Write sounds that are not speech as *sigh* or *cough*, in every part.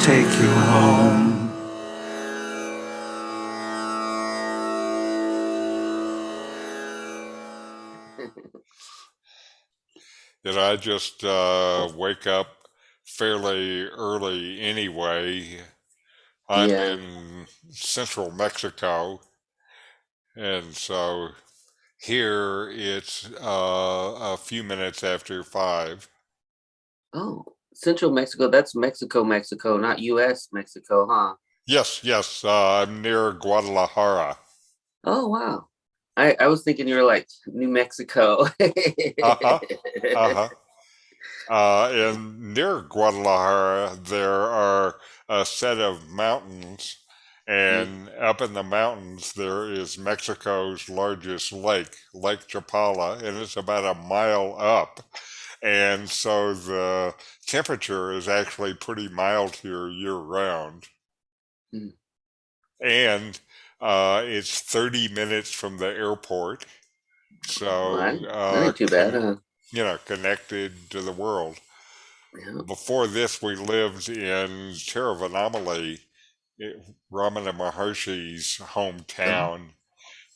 take you home. *laughs* Did I just uh, wake up fairly early anyway? I'm Yeah. in central Mexico, and so here it's uh, a few minutes after five. Oh, Central Mexico. That's Mexico, Mexico, not U.S. Mexico, huh? Yes, yes, uh, I'm near Guadalajara. Oh, wow. I, I was thinking you were like New Mexico. Uh-huh, Uh-huh. Uh, and near Guadalajara, there are a set of mountains, and up in the mountains, there is Mexico's largest lake, Lake Chapala, and it's about a mile up. And so the temperature is actually pretty mild here year round. Mm. And uh, it's 30 minutes from the airport. So, Right. Uh, too bad, huh? you know, connected to the world. Yeah. Before this, we lived in Tiruvannamalai, it- Ramana Maharshi's hometown,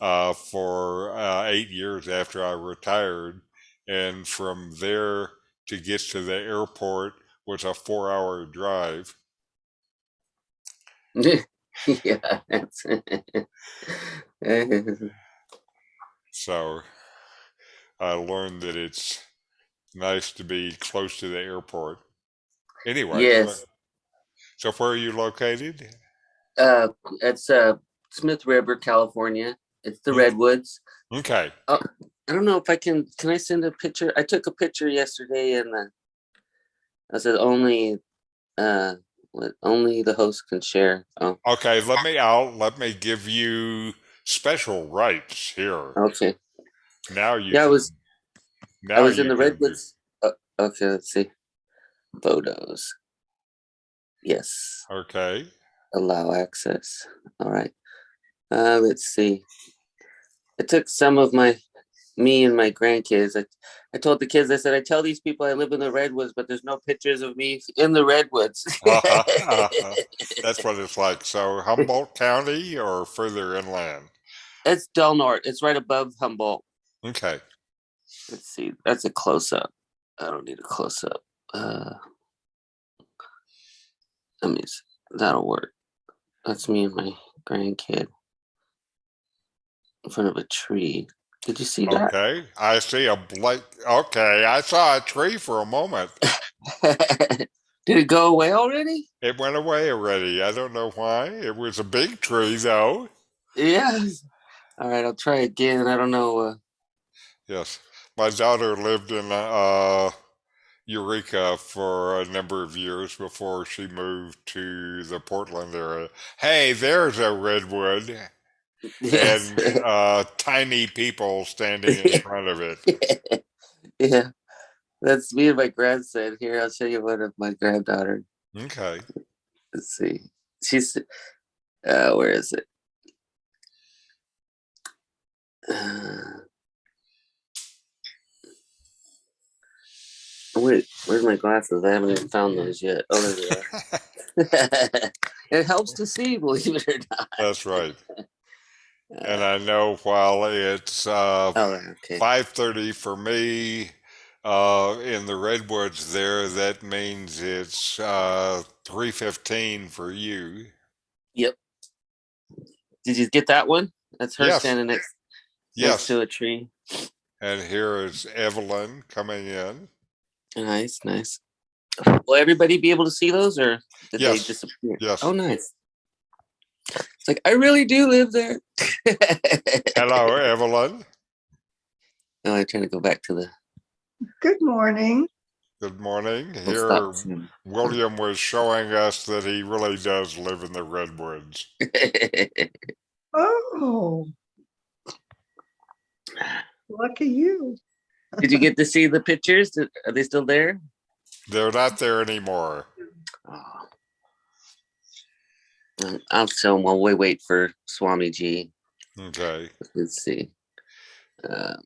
uh, for uh, eight years after I retired. And from there to get to the airport was a four hour drive. *laughs* yeah. That's *laughs* So I learned that it's nice to be close to the airport. Anyway, yes. so where are you located? Uh, it's uh Smith River, California. It's the Mm. redwoods. Okay. I don't know if I can. Can I send a picture? I took a picture yesterday, and uh, I said only, uh, what only the host can share. Oh, Okay, let me out. Let me give you special rights here. okay. Now you. Yeah, I was Now I was in the can redwoods. Uh, okay, let's see. Photos. Yes, Okay. allow access. All right. Uh, let's see. I took some of my, me and my grandkids. I, I told the kids. I said, I tell these people I live in the redwoods, but there's no pictures of me *laughs* in the redwoods. Uh-huh, *laughs* That's what it's like. So Humboldt County or further inland. It's Del Norte. It's right above Humboldt. Okay. Let's see. That's a close up. I don't need a close up. Uh, let me. That'll work. That's me and my grandkid in front of a tree. Did you see that? Okay. I see a blank. Okay. I saw a tree for a moment. *laughs* Did it go away already? It went away already. I don't know why. It was a big tree though. Yes. All right, I'll try again. I don't know. Uh, Yes. My daughter lived in uh, Eureka for a number of years before she moved to the Portland area. Hey, there's a redwood yes. and uh, tiny people standing in *laughs* front of it. yeah. That's me and my grandson. Here, I'll show you one of my granddaughter. Okay. Let's see. She's uh where is it? Uh, wait, where's my glasses? I haven't even found those yet. Oh, there they are. *laughs* *laughs* it helps to see, believe it or not. That's right. And Uh, I know while it's uh, oh, okay. 5:30 for me uh, in the redwoods there, that means it's uh, 3:15 for you. Yep. Did you get that one? That's her Yes. standing next, next to a tree. And here is Evelyn coming in. Nice, nice. Will everybody be able to see those, or did they disappear? yes. Oh, nice. It's like I really do live there. *laughs* Hello, Evelyn. No, I'm trying to go back to the. Good morning. Good morning. We'll Here. William was showing us that he really does live in the redwoods. *laughs* Oh. Lucky you. Did you get to see the pictures? Are they still there? They're not there anymore. Oh. Um, I'll show them while we wait for Swamiji. Okay. Let's see. Uh,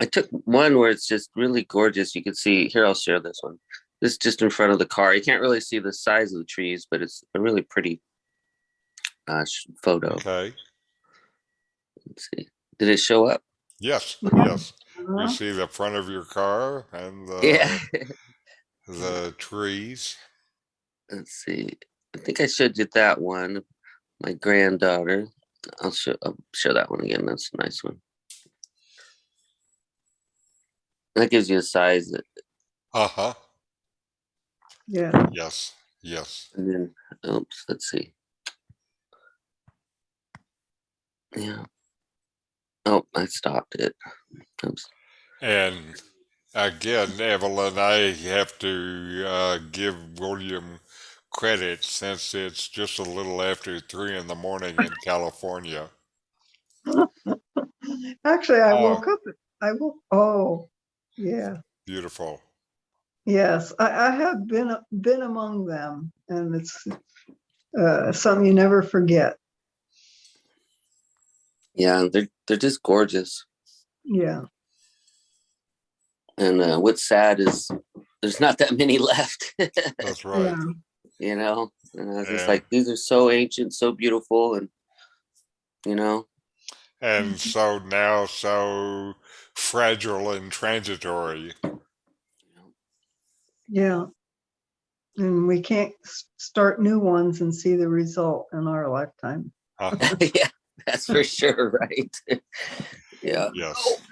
I took one where it's just really gorgeous. You can see here. I'll share this one. This is just in front of the car. You can't really see the size of the trees, but it's a really pretty uh, photo. Okay. Let's see. Did it show up? Yes, yes. You Uh-huh. see the front of your car and the, yeah. *laughs* the trees. Let's see. I think I showed you that one. My granddaughter. I'll show. I'll show that one again. That's a nice one. That gives you a size. Uh huh. Yeah, Yes, yes. And then, oops. Let's see. Yeah. Oh, I stopped it. Oops. And again, Evelyn, I have to uh, give William credit since it's just a little after three in the morning in California. *laughs* actually, I Oh. woke up, I woke, oh, yeah, Beautiful. yes, I, I have been, been among them and it's uh, something you never forget. Yeah, they're they're just gorgeous. Yeah, And uh, what's sad is there's not that many *laughs* left. That's right. yeah, you know and i was just Yeah. like these are so ancient so beautiful and you know And *laughs* so now, so fragile and transitory. yeah. And we can't start new ones and see the result in our lifetime. Uh, *laughs* yeah that's for sure right *laughs* yeah yes.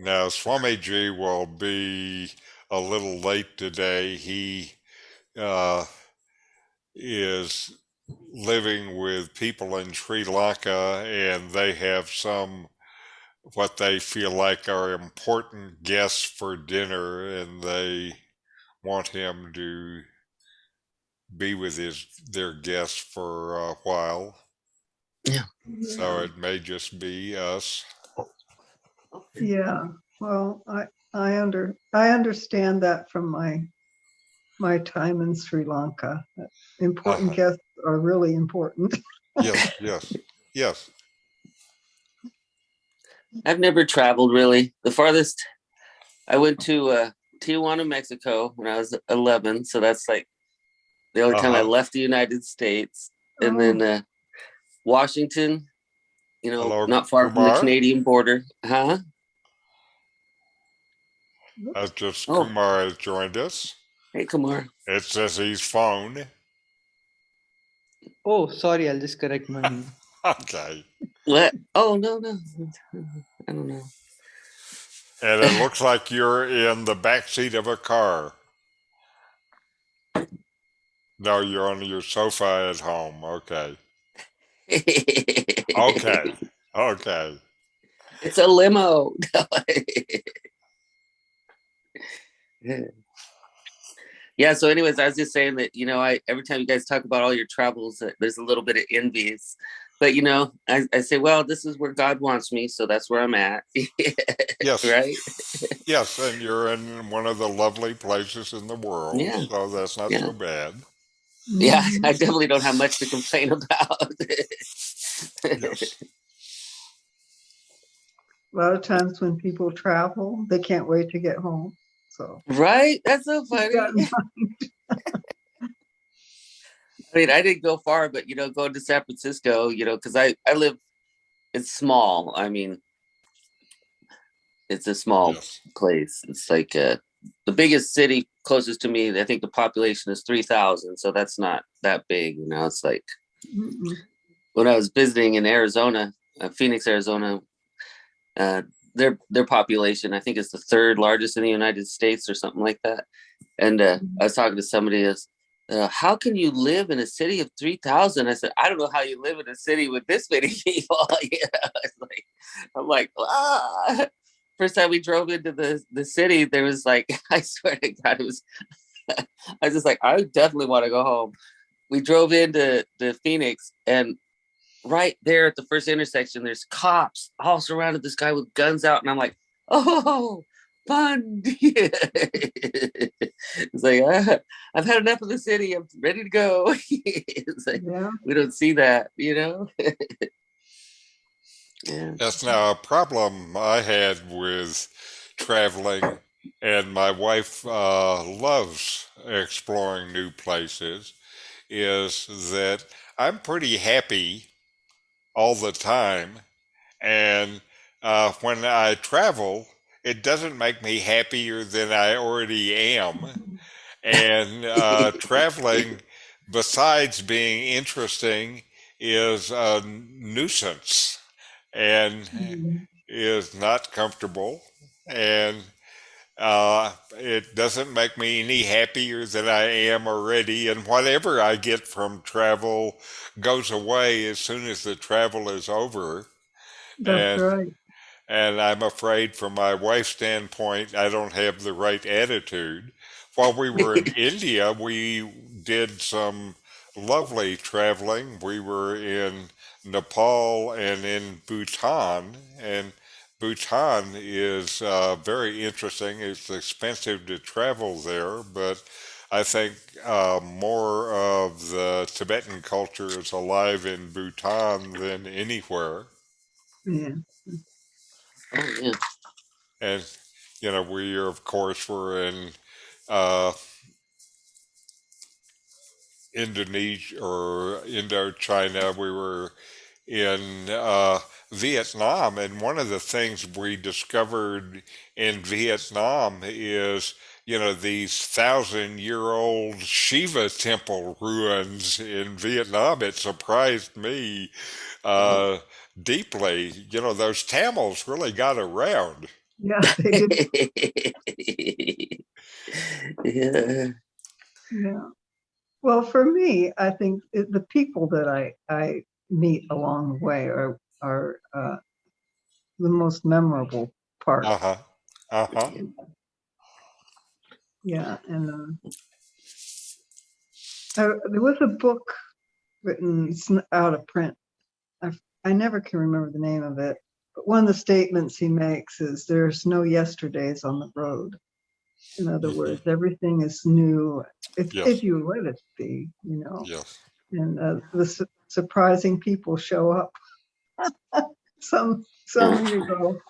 Now, Swamiji will be a little late today. He uh, is living with people in Sri Lanka, and they have some what they feel like are important guests for dinner, and they want him to be with his their guests for a while. Yeah. So it may just be us. Yeah, well, I, I under, I understand that from my, my time in Sri Lanka. Important Uh-huh. guests are really important. *laughs* Yes, yes, yes. i've never traveled really the farthest i went to uh tijuana mexico when i was 11 so that's like the only time i Uh-huh. left the united states and Oh. then uh washington you know Hello, not far from the canadian border huh That's just Oh. Kumar has joined us. Hey kumar It says he's phone. Oh, sorry, I'll just correct my name. *laughs* Okay. what oh no no i don't know And it looks like you're in the back seat of a car. No, you're on your sofa at home. Okay. *laughs* Okay. Okay. It's a limo. *laughs* yeah. Yeah so, anyways, I was just saying that you know, I every time you guys talk about all your travels, uh, there's a little bit of envies. But you know, I, I say, well, this is where God wants me, so that's where I'm at. *laughs* Yes. right? Yes, and you're in one of the lovely places in the world. Yeah. So that's not Yeah. so bad. Yeah. *laughs* I definitely don't have much to complain about. Yes. A lot of times when people travel, they can't wait to get home, so. right? That's so funny. *laughs* I mean, I didn't go far, but you know, going to San Francisco, you know, because I I live, it's small. I mean, it's a small Yes. place. It's like uh, the biggest city closest to me. I think the population is three thousand, so that's not that big. You know, it's like Mm-mm. when I was visiting in Arizona, uh, Phoenix, Arizona. Uh, their their population, I think, is the third largest in the United States or something like that. And uh, I was talking to somebody else. Uh, how can you live in a city of 3000 i said i don't know how you live in a city with this many *laughs* people *laughs* you know, it's like i'm like ah. first time we drove into the the city there was like *laughs* i swear to god it was i was just like i definitely want to go home we drove into the phoenix and right there at the first intersection there's cops all surrounded this guy with guns out and i'm like oh fun. *laughs* It's like ah, i've had enough of the city i'm ready to go. *laughs* It's like Yeah, we don't see that you know? *laughs* Yeah. That's now a problem I had with traveling and my wife uh, loves exploring new places, is that I'm pretty happy all the time. And uh, when I travel, it doesn't make me happier than I already am. And uh, *laughs* traveling, besides being interesting, is a nuisance and Mhm. is not comfortable. And uh, it doesn't make me any happier than I am already. And whatever I get from travel goes away as soon as the travel is over. That's And right. and I'm afraid, from my wife's standpoint, I don't have the right attitude. While we were in *laughs* India, we did some lovely traveling. We were in Nepal and in Bhutan, and Bhutan is uh, very interesting. It's expensive to travel there, but I think uh, more of the Tibetan culture is alive in Bhutan than anywhere. Yeah. Oh yeah. And you know, we are, of course were in uh, Indonesia or Indochina. We were in uh, Vietnam, and one of the things we discovered in Vietnam is you know these thousand year old Shiva temple ruins in Vietnam. It surprised me uh, deeply. You know, those Tamils really got around. Yeah, *laughs* they yeah. Yeah. Well, for me, I think the people that I, I meet along the way are, are uh, the most memorable part. Uh huh. Uh huh. Yeah, and um, uh, there was a book written, it's out of print. I, I never can remember the name of it, but one of the statements he makes is there's no yesterdays on the road. In other Mhm. words, everything is new if, Yes. if you let it be, you know. Yes. and uh, the su- surprising people show up. *laughs* some some *laughs* you go,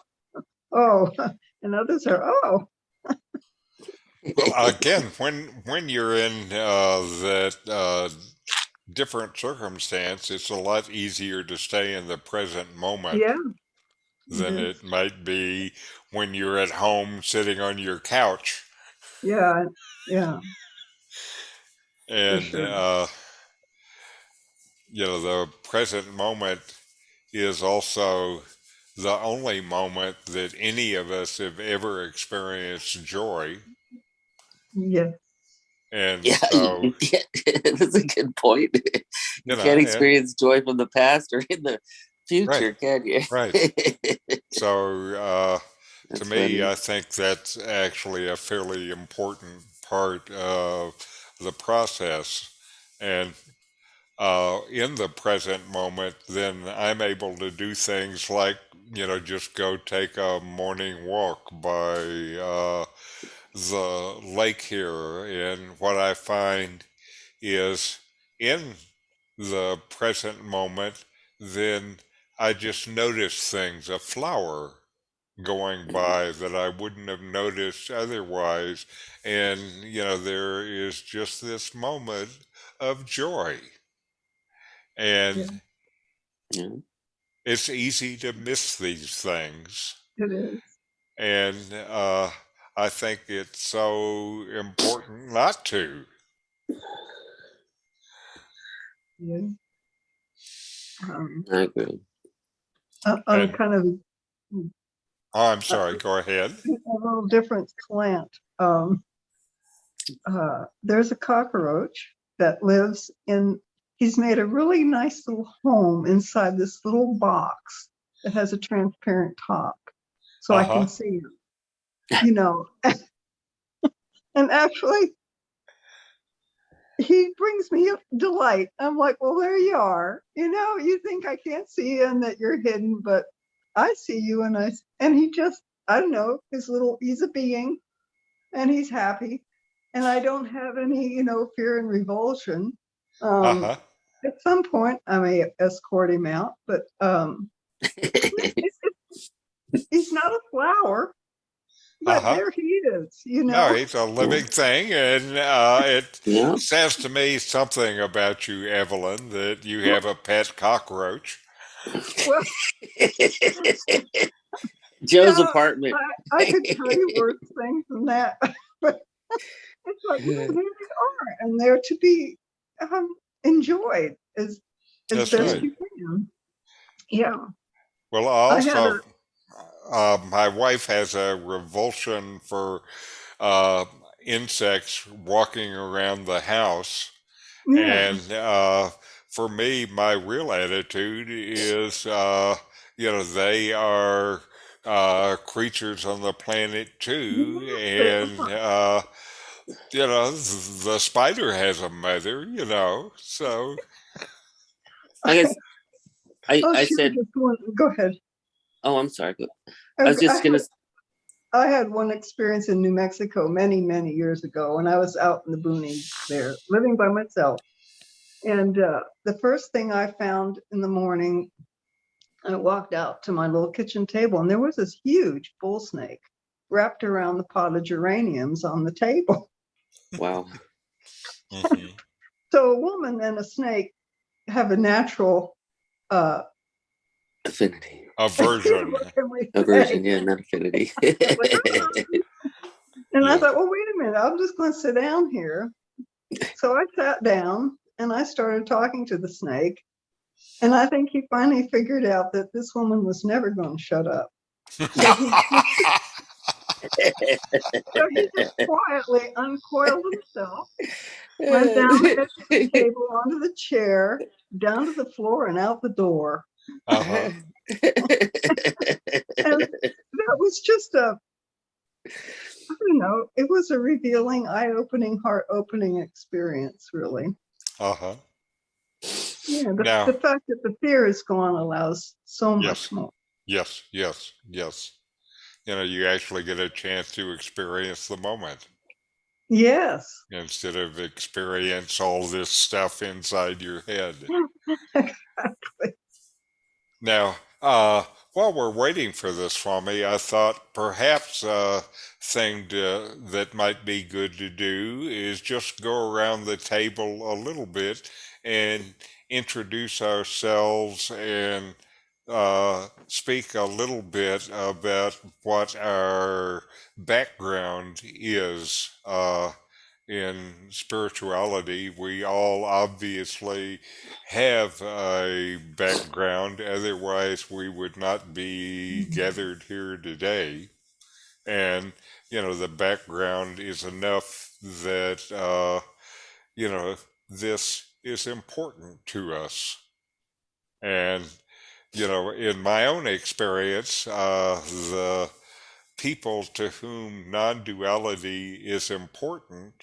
oh, *laughs* and others are oh, Well, again, when when you're in uh, that uh, different circumstance, it's a lot easier to stay in the present moment yeah, than Mhm. it might be when you're at home sitting on your couch. yeah, yeah, And sure. uh, you know, the present moment is also the only moment that any of us have ever experienced joy. yeah, And Yeah, so, *laughs* yeah, *laughs* that's a good point. *laughs* You, you know, can't and- experience joy from the past or in the future, can you? right. So, uh, to me, funny. I think that's actually a fairly important part of the process. And uh, in the present moment, then I'm able to do things like, you know, just go take a morning walk by uh, the lake here. And what I find is in the present moment, then I just notice things, a flower going by that I wouldn't have noticed otherwise. And, you know, there is just this moment of joy. And Yeah. it's easy to miss these things. it is. And uh, I think it's so important not to. Yeah. Um, Uh, I agree. on on a And- kind of Oh, I'm sorry, go ahead. *laughs* a little different slant. Um, uh, there's a cockroach that lives in, he's made a really nice little home inside this little box that has a transparent top. So I Uh-huh. can see him, you know. *laughs* and actually, he brings me delight. I'm like, well, there you are. You know, you think I can't see you and that you're hidden, but I see you and I, and he just, I don't know, his little, he's a being and he's happy. And I don't have any, you know, fear and revulsion. Um, Uh-huh. At some point, I may escort him out, but um, *laughs* he's not a flower. but Uh-huh. there he is, you know. No, he's a living thing, and uh, it Yeah. says to me something about you, Evelyn, that you have a pet cockroach. Well, *laughs* Joe's Yeah, apartment. I could tell you *laughs* worse things than that, but it's like, well, there they are, and they're to be um, enjoyed as as That's best right. you can. Yeah. Well, I also, uh, my wife has a revulsion for uh, insects walking around the house. Yeah. And uh, for me, my real attitude is, uh, you know, they are uh, creatures on the planet too, and uh, you know, the spider has a mother, you know, so I guess I, oh, I she said, just Go ahead. oh, I'm sorry. Go- I was just gonna, I had one experience in New Mexico many, many years ago when I was out in the boonies there, living by myself. And uh, the first thing I found in the morning, I walked out to my little kitchen table and there was this huge bull snake wrapped around the pot of geraniums on the table. Wow. *laughs* mhm. So a woman and a snake have a natural uh, Affinity. aversion. *laughs* what can we say? Aversion, yeah, not affinity. *laughs* And I thought, well, wait a minute, I'm just going to sit down here. So I sat down and I started talking to the snake. And I think he finally figured out that this woman was never going to shut up. So he just quietly uncoiled himself, went down the *laughs* kitchen table onto the chair, down to the floor, and out the door. uh-huh. *laughs* And that was just a, I don't know, it was a revealing, eye opening, heart opening experience, really. Uh-huh. Yeah, the, Now- the fact that the fear is gone allows so much Yes. more. Yes, yes, yes. You know, you actually get a chance to experience the moment Yes. instead of experience all this stuff inside your head. *laughs* Exactly. Now, uh, while we're waiting for this, Swami, I thought perhaps a thing to, that might be good to do is just go around the table a little bit and introduce ourselves and uh, speak a little bit about what our background is uh, in spirituality. We all obviously have a background, otherwise, we would not be gathered here today. And, you know, the background is enough that, uh, you know, this is important to us. And, you know, in my own experience, uh, the people to whom non duality is important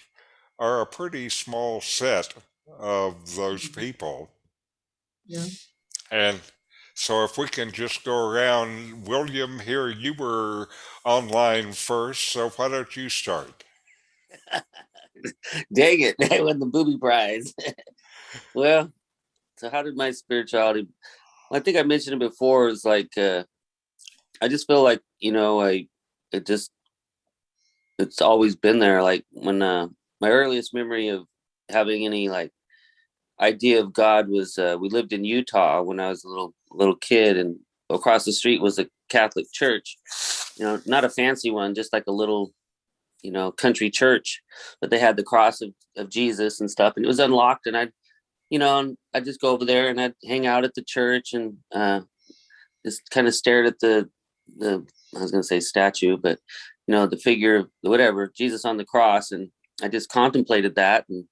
are a pretty small set of those people. Yeah. And so if we can just go around, William, here you were online first, so why don't you start? *laughs* Dang it, *laughs* I won the booby prize. *laughs* well, so how did my spirituality I think I mentioned it before, is like uh I just feel like, you know, I it just it's always been there. Like when uh my earliest memory of having any like idea of God was uh we lived in Utah when I was a little little kid and across the street was a Catholic church. You know, not a fancy one, just like a little you know, country church, but they had the cross of, of Jesus and stuff, and it was unlocked. And I'd, you know, and I'd just go over there and I'd hang out at the church and uh, just kind of stared at the the I was gonna say statue, but you know, the figure whatever Jesus on the cross, and I just contemplated that. And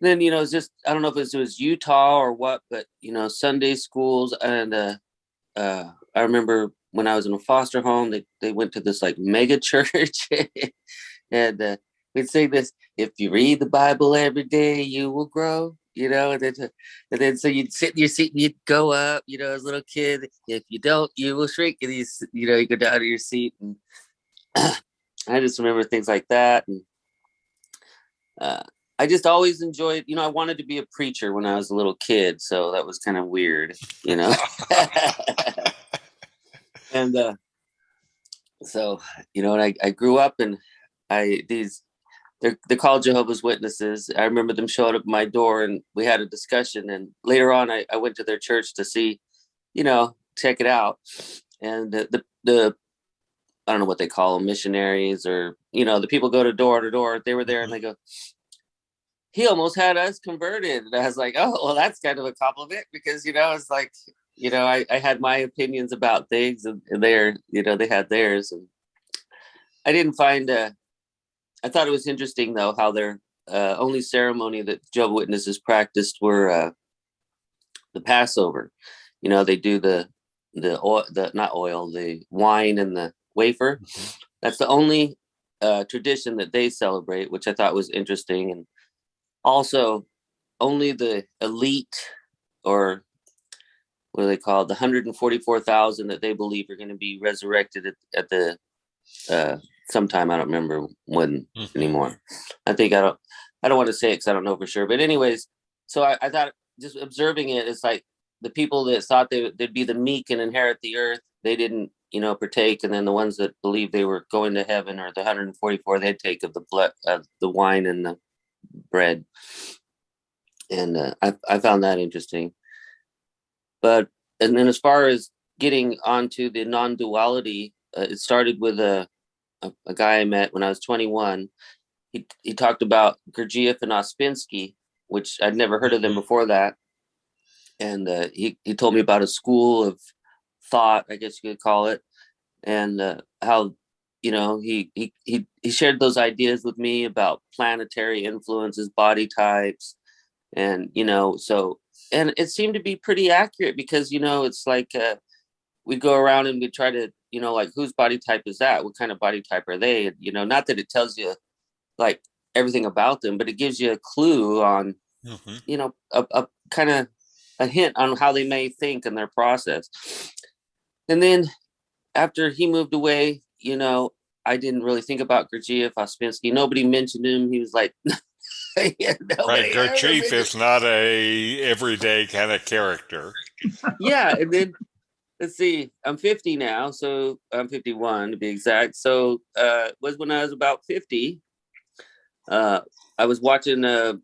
then you know, it's just I don't know if it was, it was Utah or what, but you know, Sunday schools and uh, uh, I remember when I was in a foster home, they, they went to this like mega *laughs* church and uh, we'd say this, if you read the Bible every day, you will grow, you know, and then, and then so you'd sit in your seat and you'd go up, you know, as a little kid, if you don't, you will shrink and you, you know, you go down to your seat and *clears throat* I just remember things like that. And uh, I just always enjoyed, you know, I wanted to be a preacher when I was a little kid. So that was kind of weird, you know? *laughs* and uh so you know, and I, I grew up and I these they're they're called Jehovah's Witnesses. I remember them showing up at my door and we had a discussion. And later on, I, I went to their church to see, you know, check it out. And the the, the I don't know what they call them, missionaries or you know, the people go to door to door. They were there and they go, he almost had us converted. And I was like, oh, well, that's kind of a compliment because you know, it's like you know, I, I had my opinions about things and, and they're, you know, they had theirs. And I didn't find, uh, I thought it was interesting though, how their uh, only ceremony that Jehovah Witnesses practiced were uh, the Passover. You know, they do the, the oil, the, not oil, the wine and the wafer. Mhm. That's the only uh, tradition that they celebrate, which I thought was interesting. And also only the elite or what do they call the 144,000 that they believe are going to be resurrected at, at the uh, sometime. I don't remember when Mhm. anymore. I think I don't. I don't want to say it because I don't know for sure. But anyways, so I, I thought just observing it, it's like the people that thought they, would- they'd be the meek and inherit the earth, they didn't, you know, partake, and then the ones that believed they were going to heaven or the 144, they'd take of the blood, of the wine and the bread. And uh, I I found that interesting but and then as far as getting onto the non-duality uh, it started with a, a a guy i met when i was 21 he he talked about gurdjieff and Ouspensky which i'd never heard of them before that. And uh, he, he told me about a school of thought i guess you could call it and uh, how you know he, he he he shared those ideas with me about planetary influences body types and you know so and it seemed to be pretty accurate because you know it's like uh, we go around and we try to you know like whose body type is that what kind of body type are they you know not that it tells you like everything about them but it gives you a clue on Mhm. you know a, a kind of a hint on how they may think in their process and then after he moved away you know i didn't really think about Gurdjieff, Ouspensky. nobody mentioned him he was like *laughs* yeah, Right, Gurdjieff is not a everyday kind of character. yeah and then let's see i'm 50 now so i'm 51 to be exact. So uh was when i was about 50 uh i was watching uh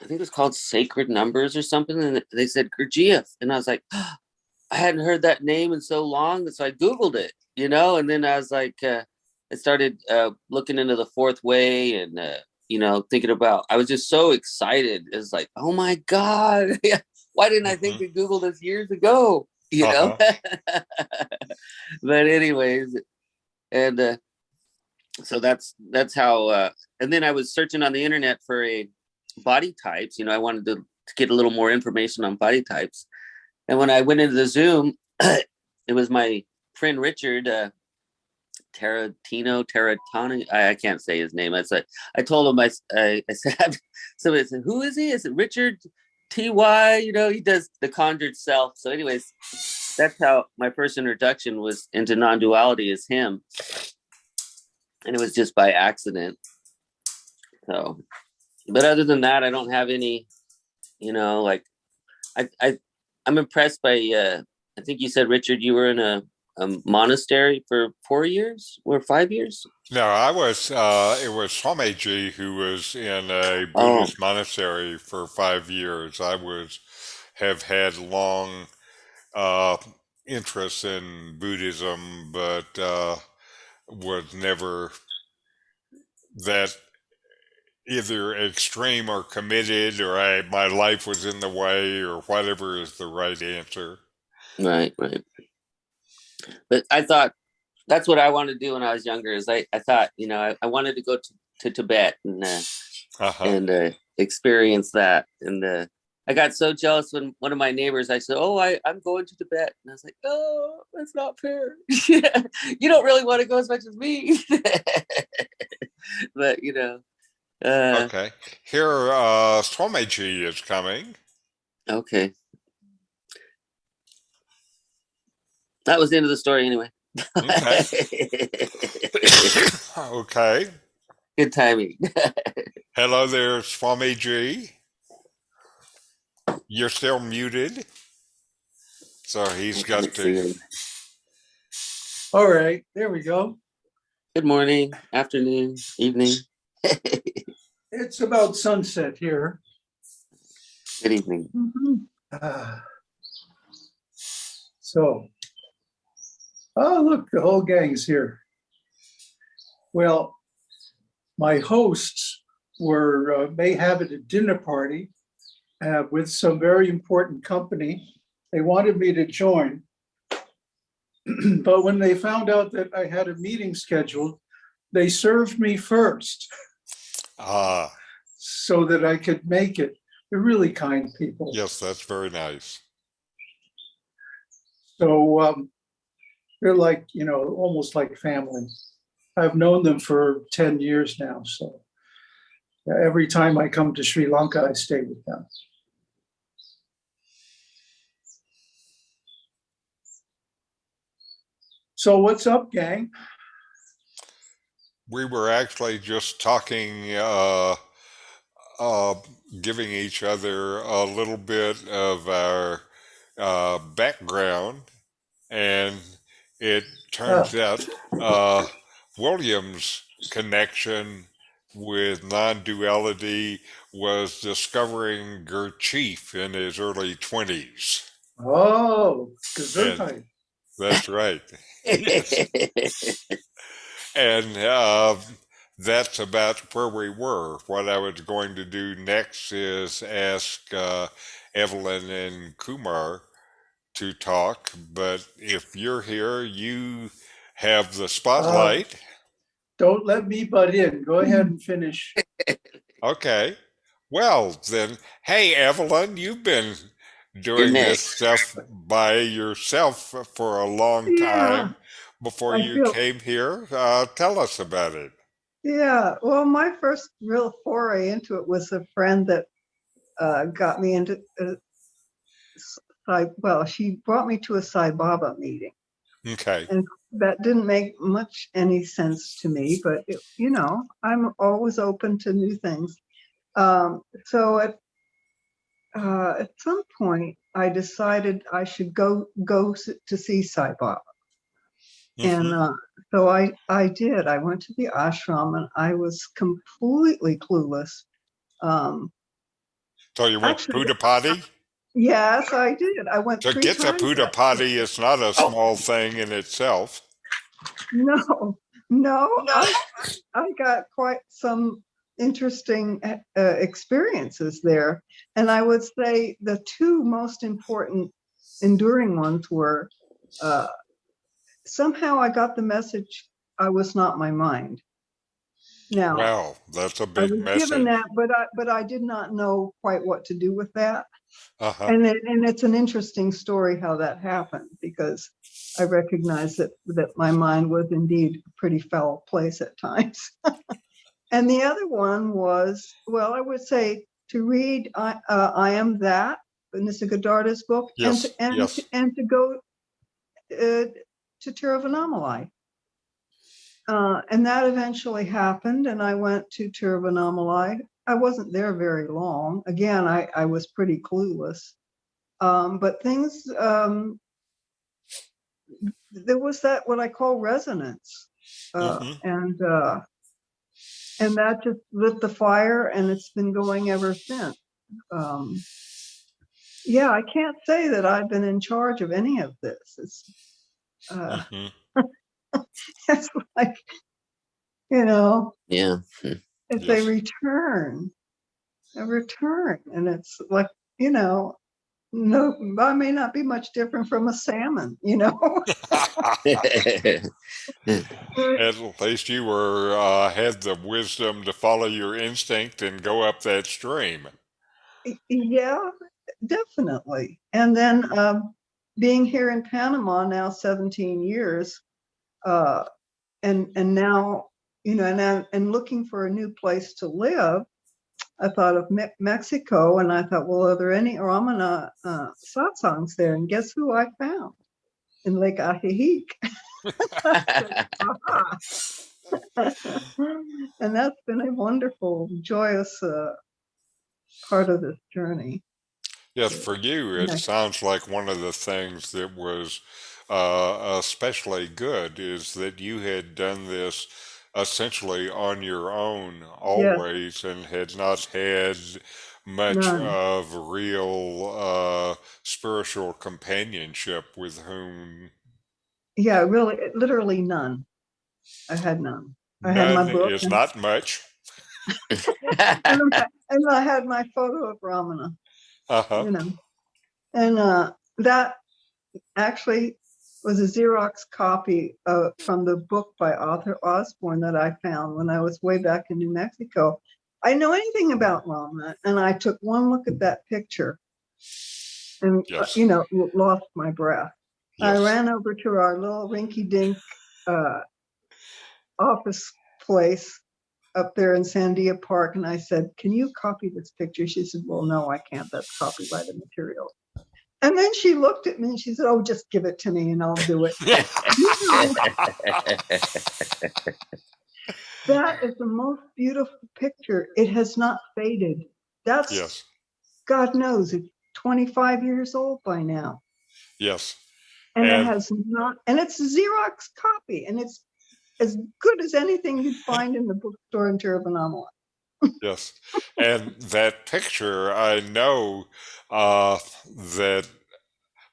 i think it was called sacred numbers or something and they said Gurdjieff, and i was like *gasps* i hadn't heard that name in so long so i googled it you know and then i was like uh i started uh looking into the fourth way and uh you know thinking about i was just so excited it's like oh my god *laughs* why didn't i think to google this years ago you know *laughs* but anyways and uh so that's that's how uh and then i was searching on the internet for a body types you know i wanted to, to get a little more information on body types and when i went into the zoom *coughs* it was my friend richard uh Tarantino, Taratani, I, I can't say his name. I said, I told him, I. I said, *laughs* somebody said, who is he? Is it Richard T.Y., you know, he does the conjured self. So anyways, that's how my first introduction was into non-duality is him. And it was just by accident. So, but other than that, I don't have any, you know, like I, I, I'm impressed by, uh, I think you said, Richard, you were in a, a monastery for four years or five years. No, I was, uh, it was Swamiji who was in a Oh. Buddhist monastery for five years. I was, have had long, uh, interest in Buddhism, but, uh, was never that either extreme or committed or I, my life was in the way or whatever is the right answer. Right, right. But I thought that's what I wanted to do when I was younger. Is I, I thought you know I, I wanted to go to, to Tibet and uh, Uh-huh. and uh, experience that. And uh, I got so jealous when one of my neighbors I said, "Oh, I I'm going to Tibet," and I was like, "Oh, that's not fair. *laughs* you don't really want to go as much as me." *laughs* but you know, uh, Okay. Here, uh, Swamiji is coming. okay. That was the end of the story, anyway. okay. *laughs* *coughs* okay. Good timing. *laughs* Hello there, Swamiji. You're still muted. So he's got to. All right, there we go. Good morning, afternoon, evening. *laughs* It's about sunset here. Good evening. Mhm. Ah. So. Oh, look, the whole gang's here. Well, my hosts were, uh, may have at a dinner party uh, with some very important company. They wanted me to join. *clears throat* But when they found out that I had a meeting scheduled, they served me first Ah, so that I could make it. They're really kind people. yes, that's very nice. So um, they're like, you know, almost like family. I've known them for 10 years now. So every time I come to Sri Lanka, I stay with them. So what's up, gang? We were actually just talking, uh, uh, giving each other a little bit of our uh, background, and it turns out uh, William's connection with non-duality was discovering Gurdjieff in his early 20s. Oh, Gesundheit. That's right. *laughs* And uh, that's about where we were. What I was going to do next is ask uh, Evelyn and Kumar to talk. But if you're here, you have the spotlight. Don't let me butt in. Go ahead and finish. *laughs* Okay. Well, then, hey, Evelyn, you've been doing this stuff by yourself for a long Yeah. time before I you feel- came here. Uh, tell us about it. Yeah, well, my first real foray into it was a friend that uh, got me into, uh, s- Sai- well, she brought me to a Sai Baba meeting. Okay. That didn't make much any sense to me, but it, you know, I'm always open to new things. Um, so at uh, at some point, I decided I should go go to see Sai Baba. And Mhm. uh, so I, I did. I went to the ashram and I was completely clueless. Um, So you went Actually, Puttaparthi? Yes, I did. I went To three get the times. Buddha potty is not a small thing in itself. No, no, I, I got quite some interesting uh, experiences there. And I would say the two most important enduring ones were uh, somehow I got the message I was not my mind. Now, Wow, that's a big was message. given that, but I, but I did not know quite what to do with that. Uh-huh. And it, and it's an interesting story how that happened because I recognize that that my mind was indeed a pretty foul place at times. *laughs* and the other one was, well, I would say to read I, uh, I Am That, Nisargadatta's book, Yes, and to, and, yes. to, and to go uh, to Tiruvannamalai. Uh, and that eventually happened, and I went to Tiruvannamalai. I wasn't there very long. Again, I, I was pretty clueless. Um, but things, um, there was that what I call resonance. Uh, Mhm. And uh, and that just lit the fire, and it's been going ever since. Um, yeah, I can't say that I've been in charge of any of this. It's uh, Mhm. *laughs* it's like, you know, Yeah. It's a Yes. return, a return. And it's like, you know, no, I may not be much different from a salmon, you know? *laughs* At least you were uh, had the wisdom to follow your instinct and go up that stream. yeah, definitely. And then um, being here in Panama now 17 years, uh, and and now, you know, and, I- and looking for a new place to live, I thought of Me- Mexico, and I thought, well, are there any Ramana uh, satsangs there? And guess who I found in Lake Ajijic? *laughs* And that's been a wonderful, joyous uh, part of this journey. Yes, for you, it sounds like one of the things that was uh, especially good is that you had done this essentially on your own always and had not had much None. of real uh, spiritual companionship with whom Yeah, really, literally none. I had none. I had my none book is and- not much. *laughs* And I- *laughs* and I had my photo of Ramana, Uh-huh. you know. And uh, that actually was a Xerox copy of, from the book by Arthur Osborne that I found when I was way back in New Mexico. I know anything about Ramana, and I took one look at that picture and, uh, you know, lost my breath. I ran over to our little rinky-dink uh, office place up there in Sandia Park, and I said, "Can you copy this picture?" She said, "Well, no, I can't. That's copyrighted material." And then she looked at me and she said, "Oh, just give it to me, and I'll do it." *laughs* that is the most beautiful picture. It has not faded. That's yes. God knows it's 25 years old by now. Yes. and And- it has not and it's a xerox copy and it's as good as anything you'd find in the bookstore in Tiruvannamalai. Yes. And that picture, I know uh, that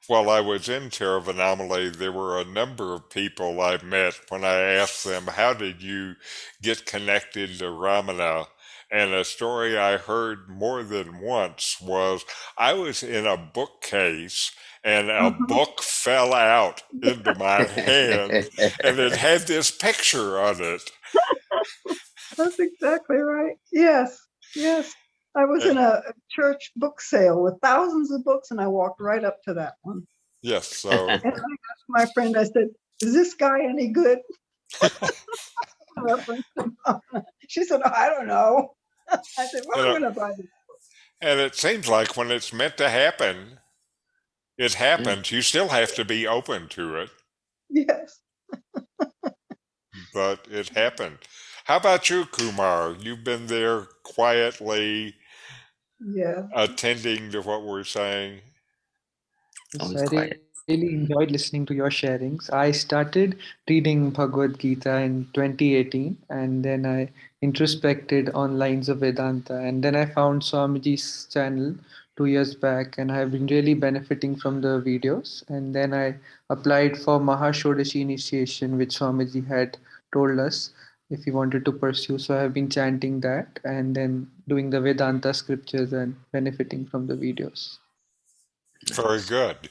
while I was in Tiruvannamalai, there were a number of people I met when I asked them, How did you get connected to Ramana? And a story I heard more than once was I was in a bookcase and a Mhm. book fell out *laughs* into my hand and it had this picture on it. That's exactly right. Yes, yes. I was in a a church book sale with thousands of books and I walked right up to that one. Yes. So. *laughs* And I asked my friend, I said, is this guy any good? *laughs* Reference to Mama. She said, I don't know. *laughs* I said, well, I'm gonna buy this. And it seems like when it's meant to happen, it mm. happens. You still have to be open to it, Yes. but it happened. How about you, Kumar? You've been there quietly Yeah. attending to what we're saying. Yes, I re- quiet. really enjoyed listening to your sharings. I started reading Bhagavad Gita in 2018 and then I introspected on Lines of Vedanta and then I found Swamiji's channel two years back and I have been really benefiting from the videos and then I applied for Mahashodashi initiation which Swamiji had told us if we wanted to pursue. So I have been chanting that and then doing the Vedanta scriptures and benefiting from the videos. Very good.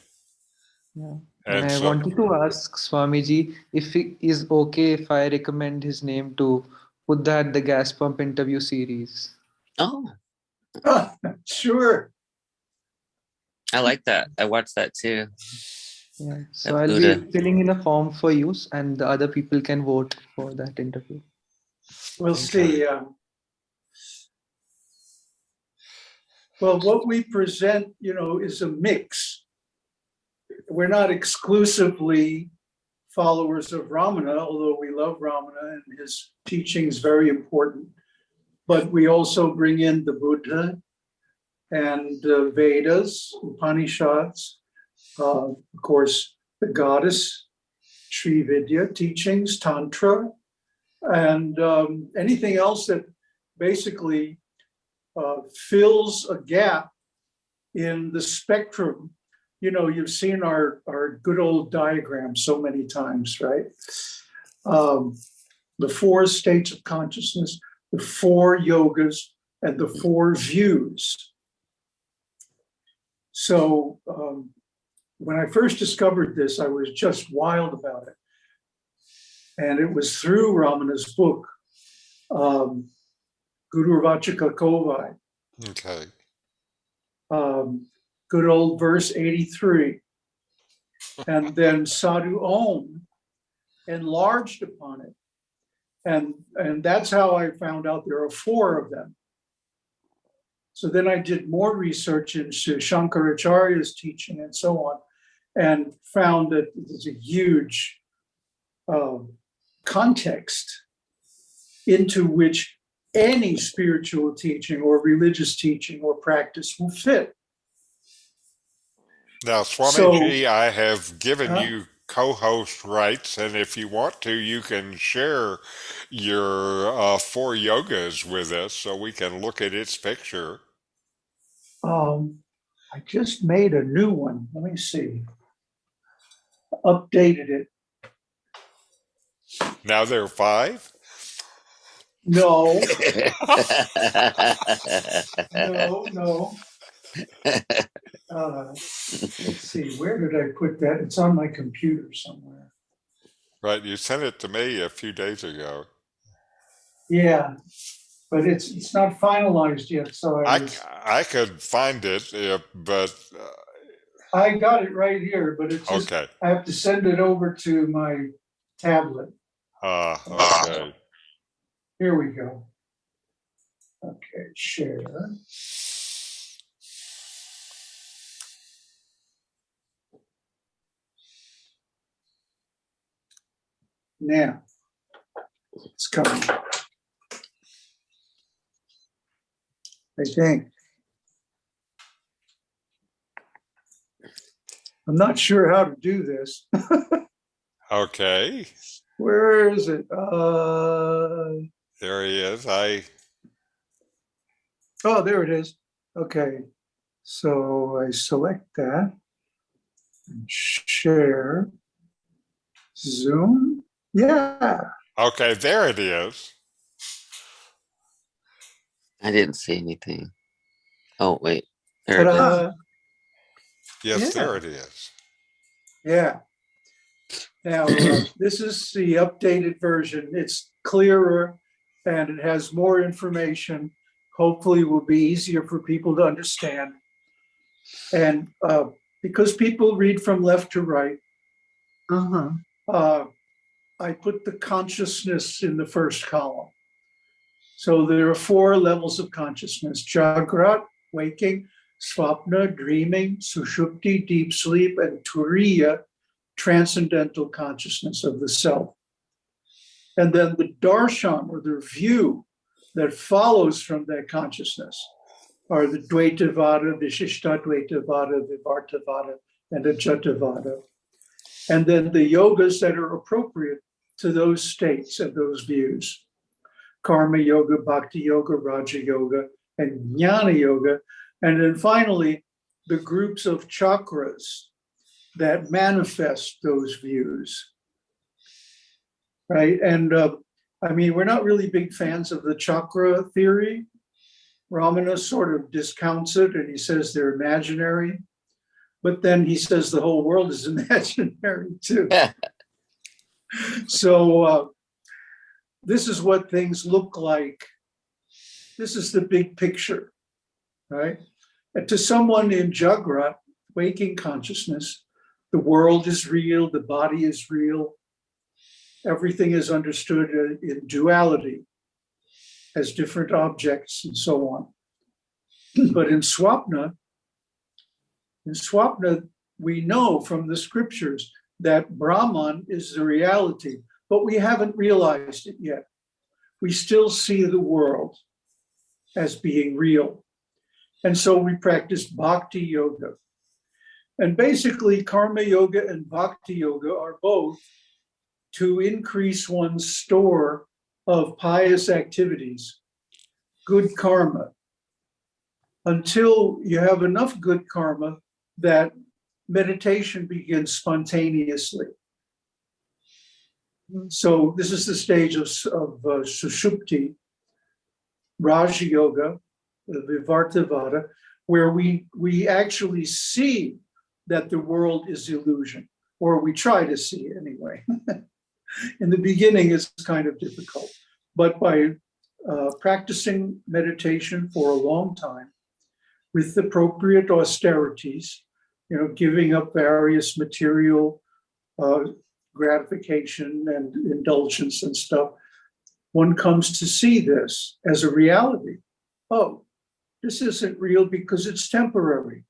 Yeah. And And I so, wanted to ask Swamiji if it is okay if I recommend his name to Buddha at the Gas Pump interview series. Oh, *laughs* Sure. I like that. I watched that too. Yeah. So That's I'll good, be filling in a form for use and the other people can vote for that interview. We'll see. um, Well, what we present, you know, is a mix. We're not exclusively followers of Ramana, although we love Ramana and his teaching is very important. But we also bring in the Buddha and the Vedas, Upanishads, uh, of course, the goddess, Sri Vidya teachings, Tantra, and um, anything else that basically uh, fills a gap in the spectrum. You know, you've seen our, our good old diagram so many times, right? Um, the four states of consciousness, the four yogas, and the four views. So um, when I first discovered this, I was just wild about it. And it was through Ramana's book, um, Guru Vachaka Kovai, okay. um, good old verse 83. And then Sadhu Om enlarged upon it. And, and that's how I found out there are four of them. So then I did more research into Shankaracharya's teaching and so on, and found that there's a huge um, context into which any spiritual teaching or religious teaching or practice will fit. Now, Swamiji, I have given Huh? you co-host rights, and if you want to, you can share your uh, four yogas with us so we can look at its picture. Um, I just made a new one. Let me see. Updated it. Now there are five. No, *laughs* no, no. Uh, Let's see, where did I put that? It's on my computer somewhere. Right, you sent it to me a few days ago. Yeah, but it's, it's not finalized yet, so I I, was, I could find it, uh, but uh, I got it right here, but it's just, okay. I have to send it over to my tablet. Uh, okay. Here we go. Okay, share. Now, it's coming. I think. I'm not sure how to do this. Okay. *laughs* Where is it? Uh, There he is. I Oh, there it is. Okay, so I select that. and Share. Zoom. Yeah, okay. There it is. I didn't see anything. Oh, wait. There it is. Ta-da. Yes, Yeah. there it is. Yeah. Now, uh, *clears throat* this is the updated version. It's clearer and it has more information. Hopefully will be easier for people to understand. And uh, because people read from left to right, Uh-huh. uh, I put the consciousness in the first column. So there are four levels of consciousness, Jagrat, waking, Swapna, dreaming, Sushupti, deep sleep, and Turiya, transcendental consciousness of the self. And then the darshan, or the view that follows from that consciousness, are the Dvaitavada, Vishishtadvaitavada, Vivartavada, and Ajatavada and then the yogas that are appropriate to those states and those views. Karma yoga, bhakti yoga, raja yoga, and jnana yoga. And then finally, the groups of chakras that manifest those views. Right. And uh, I mean, we're not really big fans of the chakra theory. Ramana sort of discounts it and he says they're imaginary. But then he says the whole world is *laughs* imaginary too. *laughs* So uh, this is what things look like. This is the big picture, right? To someone in Jagrat, waking consciousness, the world is real, the body is real. Everything is understood in duality as different objects and so on. *clears throat* But in Swapna, in Swapna, we know from the scriptures that Brahman is the reality, but we haven't realized it yet. We still see the world as being real. And so we practice bhakti yoga. And basically, karma yoga and bhakti yoga are both to increase one's store of pious activities, good karma, until you have enough good karma that meditation begins spontaneously. So this is the stage of, of uh, Sushupti, Raj Yoga, the Vivartavada, where we, we actually see that the world is illusion, or we try to see anyway. *laughs* In the beginning, it's kind of difficult, but by uh, practicing meditation for a long time with appropriate austerities, you know, giving up various material uh, gratification and indulgence and stuff, one comes to see this as a reality. Oh, this isn't real because it's temporary.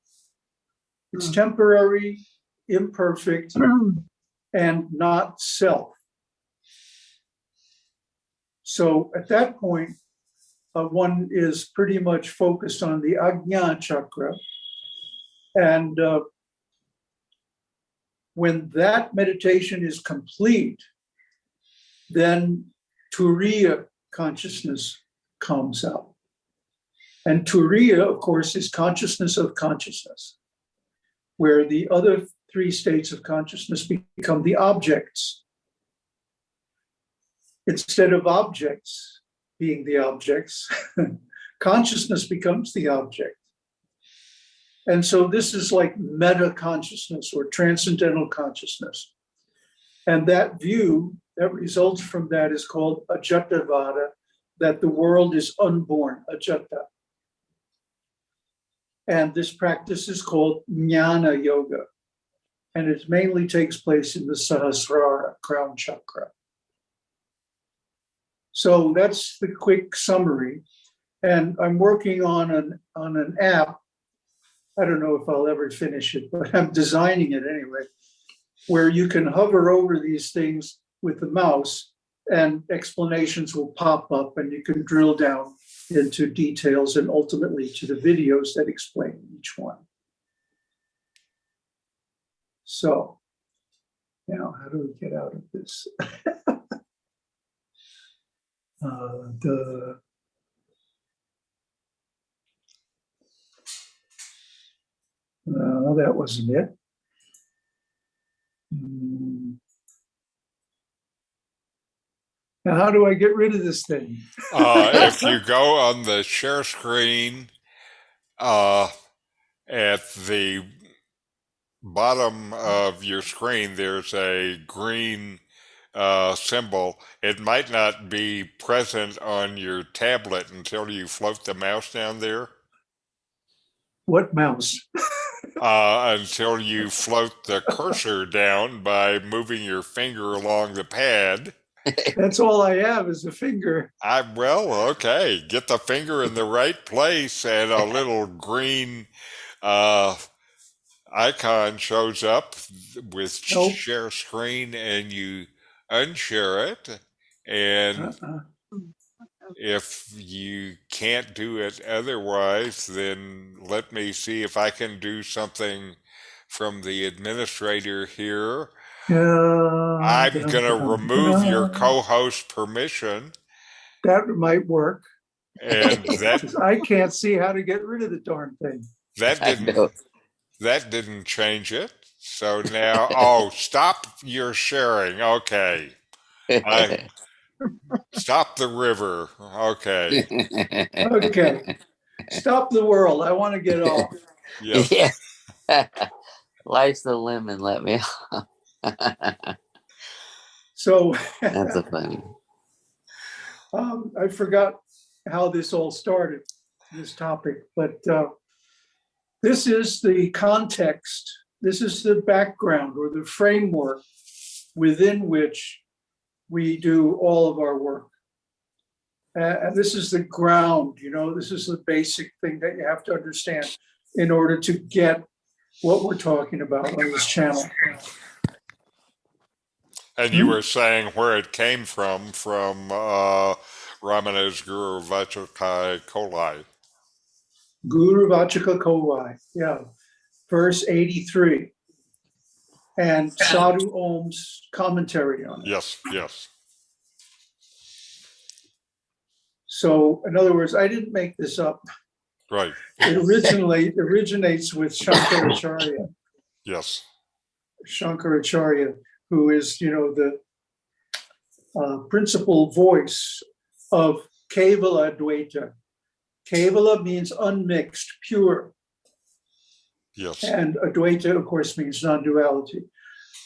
It's Hmm. temporary, imperfect, *clears throat* and not self. So at that point, uh, one is pretty much focused on the Ajna chakra. And uh, when that meditation is complete, then Turiya consciousness comes out. And Turiya, of course, is consciousness of consciousness, where the other three states of consciousness become the objects. Instead of objects being the objects, *laughs* consciousness becomes the object. And so this is like meta consciousness or transcendental consciousness. And that view that results from that is called Ajatavada, that the world is unborn, Ajata. And this practice is called Jnana Yoga. And it mainly takes place in the Sahasrara crown chakra. So that's the quick summary. And I'm working on an, on an app. I don't know if I'll ever finish it, but I'm designing it anyway, where you can hover over these things with the mouse and explanations will pop up and you can drill down into details and ultimately to the videos that explain each one. So now how do we get out of this? *laughs* Uh, the No, that wasn't it. Hmm. Now, how do I get rid of this thing? Uh, *laughs* if you go on the share screen uh, at the bottom of your screen, there's a green uh, symbol. It might not be present on your tablet until you float the mouse down there. What mouse? *laughs* uh, until you float the cursor down by moving your finger along the pad. That's all I have is a finger. I well, okay. Get the finger in the right place, and a little green uh, icon shows up with Nope. share screen, and you unshare it. And Uh-uh. if you can't do it otherwise, then let me see if I can do something from the administrator here. Uh, I'm going to dun, remove your co-host permission, That might work. and *laughs* that 'cause I can't see how to get rid of the darn thing. that I didn't that didn't change it. So now, oh, stop your sharing. Okay, I- *laughs* stop the river. Okay, Okay. Stop the world. I want to get off. yes. *laughs* yeah. Life's the lemon, let me off. *laughs* So That's a *laughs* funny. um, I forgot how this all started, this topic, but uh, this is the context. This is the background or the framework within which we do all of our work. Uh, and this is the ground, you know, this is the basic thing that you have to understand in order to get what we're talking about on this channel. And you were saying where it came from, from uh, Ramanuj Guru Vachaka Kovai. Guru Vachaka Kovai, yeah, verse 83. And Sadhu Om's commentary on it. Yes, yes. So in other words, I didn't make this up. Right. It originally originates with Shankaracharya, Yes. Shankaracharya, who is, you know, the uh, principal voice of Kevala Advaita. Kevala means unmixed, pure. Yes. And Advaita, of course, means non-duality.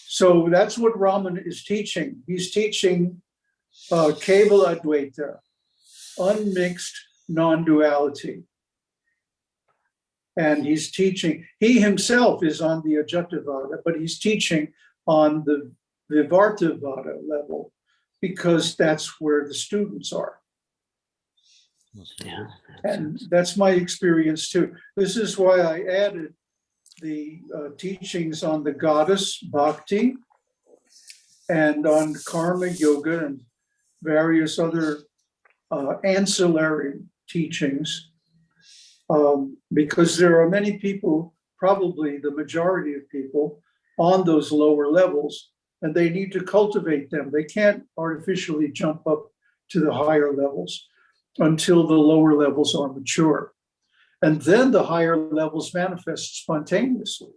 So that's what Raman is teaching. He's teaching uh, Kevala Advaita, unmixed non-duality. And he's teaching, he himself is on the Ajatavada, but he's teaching on the Vivartavada level because that's where the students are. Yeah. And that's my experience too. This is why I added the uh, teachings on the goddess Bhakti and on karma yoga and various other uh, ancillary teachings. Um, because there are many people, probably the majority of people on those lower levels and they need to cultivate them. They can't artificially jump up to the higher levels until the lower levels are mature. And then the higher levels manifest spontaneously.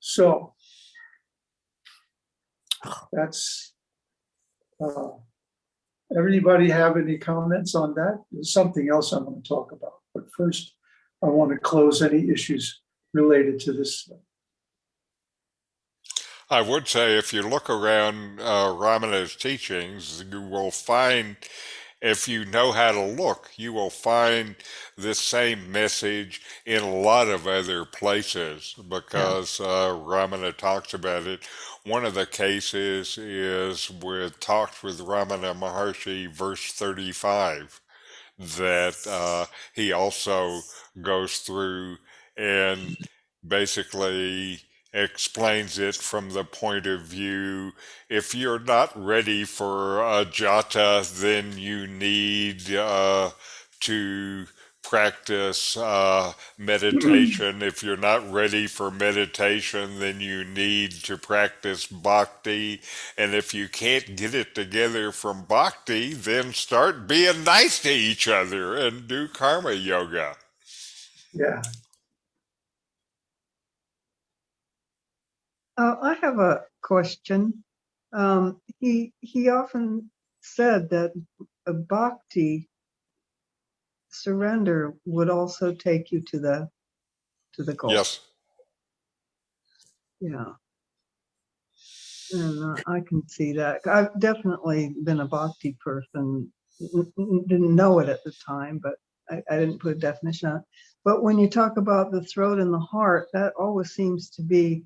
So that's, uh, everybody have any comments on that? There's something else I want to talk about, but first I want to close any issues related to this. I would say if you look around uh, Ramana's teachings, you will find, if you know how to look, you will find this same message in a lot of other places because uh, Ramana talks about it. One of the cases is with Talks with Ramana Maharshi, verse 35, that uh, he also goes through and basically explains it from the point of view if you're not ready for Ajata, then you need uh, to practice uh, *clears throat* meditation. if you're not ready for meditation, then you need to practice bhakti. And if you can't get it together from bhakti, then start being nice to each other and do karma yoga. Yeah, Uh, I have a question. Um, he, he often said that a bhakti surrender would also take you to the, to the goal. Yes. Yeah. And uh, I can see that. I've definitely been a bhakti person. Didn't know it at the time, but I, I didn't put a definition on it. But when you talk about the throat and the heart, that always seems to be,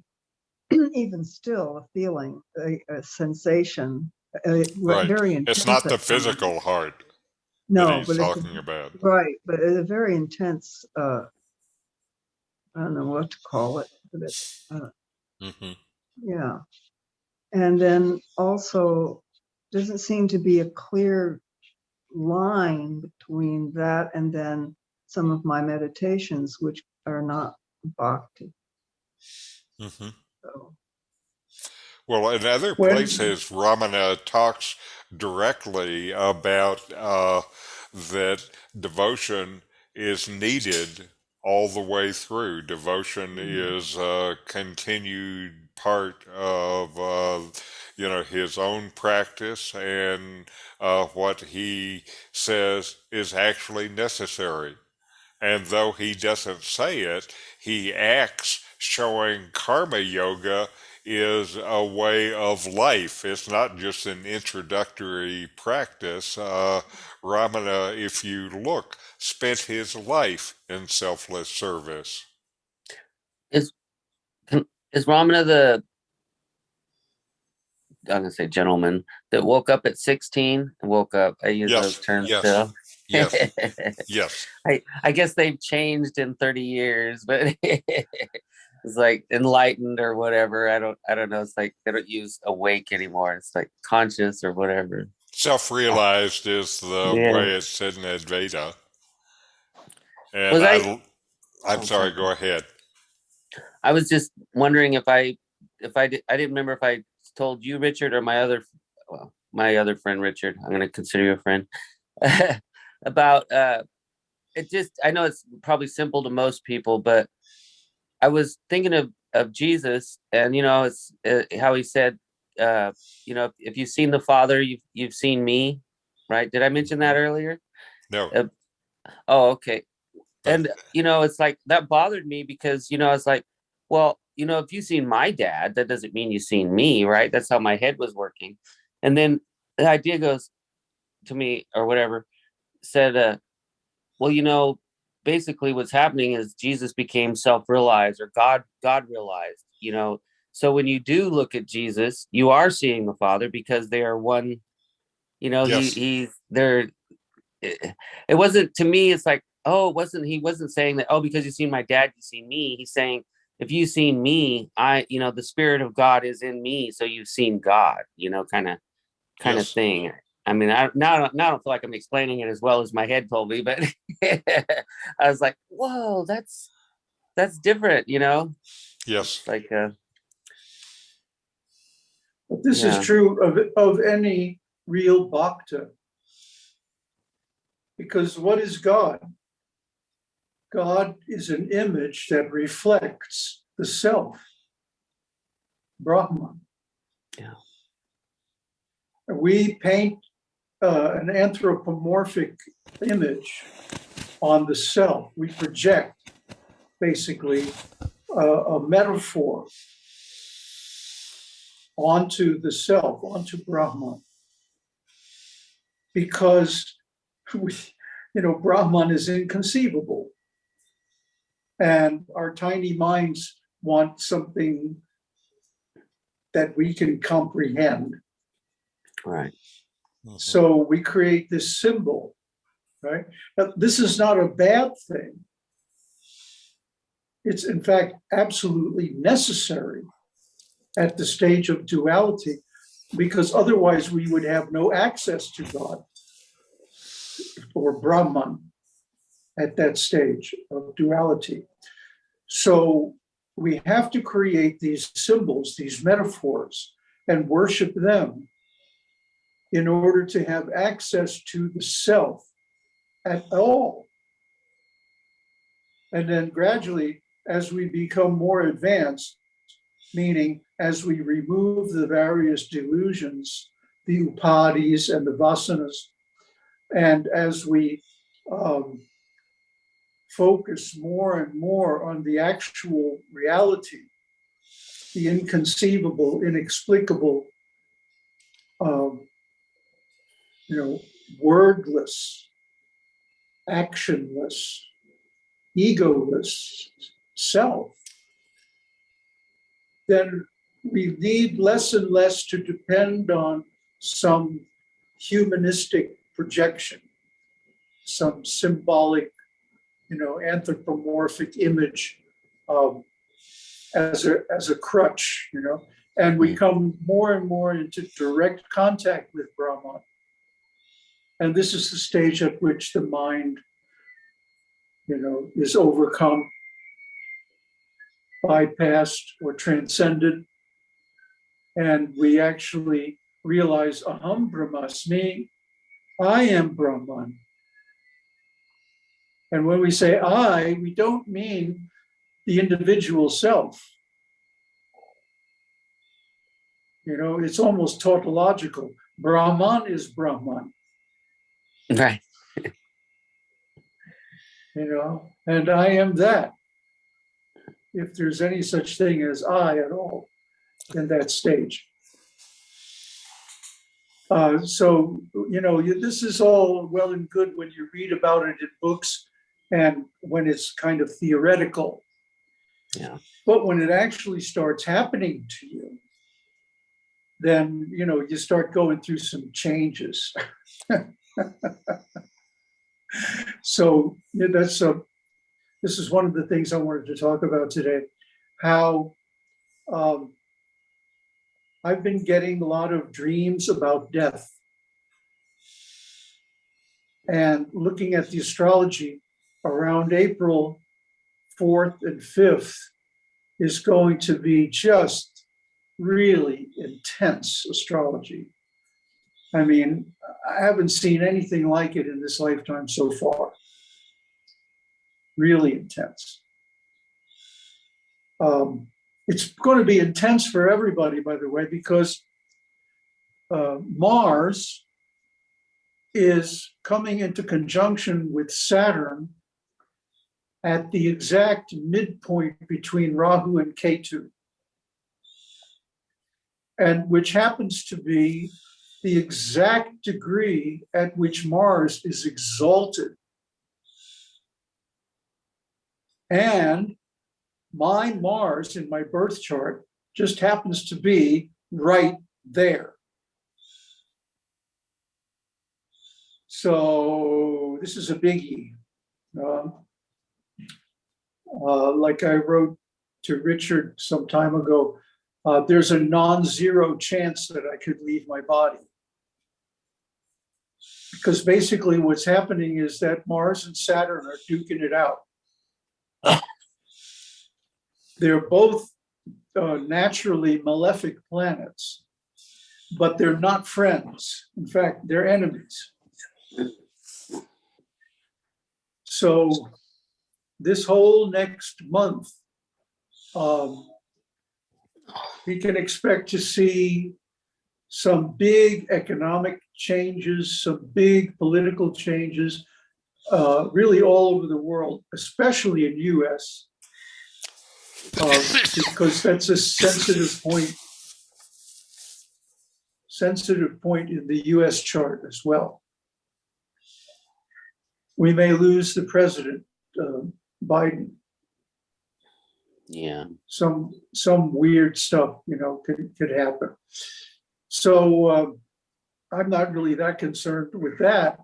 *clears throat* even still, a feeling, a, a sensation, a, Right. very intense. It's not the physical heart No, but it's a talking about. Right, but it's a very intense, uh, I don't know what to call it, but it's, uh, hmm yeah. And then also, doesn't seem to be a clear line between that and then some of my meditations, which are not bhakti. hmm So, Well, in other When- places, Ramana talks directly about uh, that devotion is needed all the way through. Devotion is a continued part of, uh, you know, his own practice and uh, what he says is actually necessary. And though he doesn't say it, he acts showing karma yoga is a way of life. It's not just an introductory practice. Uh, Ramana, if you look, spent his life in selfless service. Is Ramana the I'm gonna say gentleman that woke up at 16 and woke up. I use Yes, those terms yes, still. Yes, *laughs* yes. I I guess they've changed in 30 years, but *laughs* it's like enlightened or whatever. I don't I don't know. It's like they don't use awake anymore. It's like conscious or whatever. Self-realized is the Yeah. way it's said in Advaita. And Was I, I- I'm Oh, sorry, go ahead. I was just wondering if I if I did I didn't remember if I told you Richard or my other well my other friend Richard. I'm gonna consider you a friend *laughs* about uh it just I know it's probably simple to most people, but I was thinking of of Jesus and you know it's uh, how he said uh you know if you've seen the Father you've you've seen me right did I mention that earlier No, Uh, Oh, okay. And you know, it's like that bothered me because you know, it's like, well, you know, if you've seen my dad, that doesn't mean you've seen me, right? That's how my head was working. And then the idea goes to me or whatever, said, uh, well, you know, basically what's happening is Jesus became self-realized or God, God realized, you know. So when you do look at Jesus, you are seeing the Father because they are one, you know, Yes. he he's they're it, it wasn't to me it's like oh it wasn't he wasn't saying that oh because you've seen my dad you see me he's saying if you've seen me i you know the spirit of god is in me so you've seen god you know kind of kind of Yes. thing i mean I, now, now i don't feel like i'm explaining it as well as my head told me but *laughs* *laughs* i was like whoa that's that's different you know Yes. Like uh, But this Yeah. is true of, of any real bhakta. Because what is God? God is an image that reflects the self, Brahman. Yeah. We paint uh, an anthropomorphic image on the self. We project basically uh, a metaphor onto the self, onto Brahman. Because we, *laughs* you know, Brahman is inconceivable. And our tiny minds want something that we can comprehend. right. So we create this symbol, right? Now, this is not a bad thing. It's in fact absolutely necessary at the stage of duality, because otherwise we would have no access to God or Brahman at that stage of duality. So we have to create these symbols, these metaphors, and worship them in order to have access to the self at all. And then gradually, as we become more advanced, meaning as we remove the various delusions, the upadhis and the vasanas, and as we um, focus more and more on the actual reality, the inconceivable, inexplicable, um, you know, wordless, actionless, egoless self, then we need less and less to depend on some humanistic projection, some symbolic, you know, anthropomorphic image um, as a as a crutch, you know, and we come more and more into direct contact with Brahman. And this is the stage at which the mind, you know, is overcome, bypassed or transcended. And we actually realize, aham brahmasmi, I am Brahman. And when we say I, we don't mean the individual self. You know, it's almost tautological. Brahman is Brahman. Right. you know, and I am that. If there's any such thing as I at all in that stage. Uh, so, you know, you- this is all well and good when you read about it in books and when it's kind of theoretical. Yeah. But when it actually starts happening to you, then, you know, you start going through some changes. *laughs* *laughs* So yeah, that's a, this is one of the things I wanted to talk about today, how um, I've been getting a lot of dreams about death. And looking at the astrology around April 4th and 5th is going to be just really intense astrology. I mean, I haven't seen anything like it in this lifetime so far. Really intense. Um, it's going to be intense for everybody, by the way, because uh, Mars is coming into conjunction with Saturn at the exact midpoint between Rahu and Ketu. And which happens to be the exact degree at which Mars is exalted. And my Mars in my birth chart just happens to be right there. So this is a biggie. Um, uh, like I wrote to Richard some time ago, uh, there's a non-zero chance that I could leave my body. Because basically what's happening is that Mars and Saturn are duking it out. They're both uh, naturally malefic planets, but they're not friends. In fact, they're enemies. So this whole next month, um, we can expect to see some big economic changes, some big political changes, uh, really all over the world, especially in US, uh, because that's a sensitive point, sensitive point in the US chart as well. We may lose the president, uh, Biden Yeah. some some weird stuff, you know, could could happen. So um, I'm not really that concerned with that.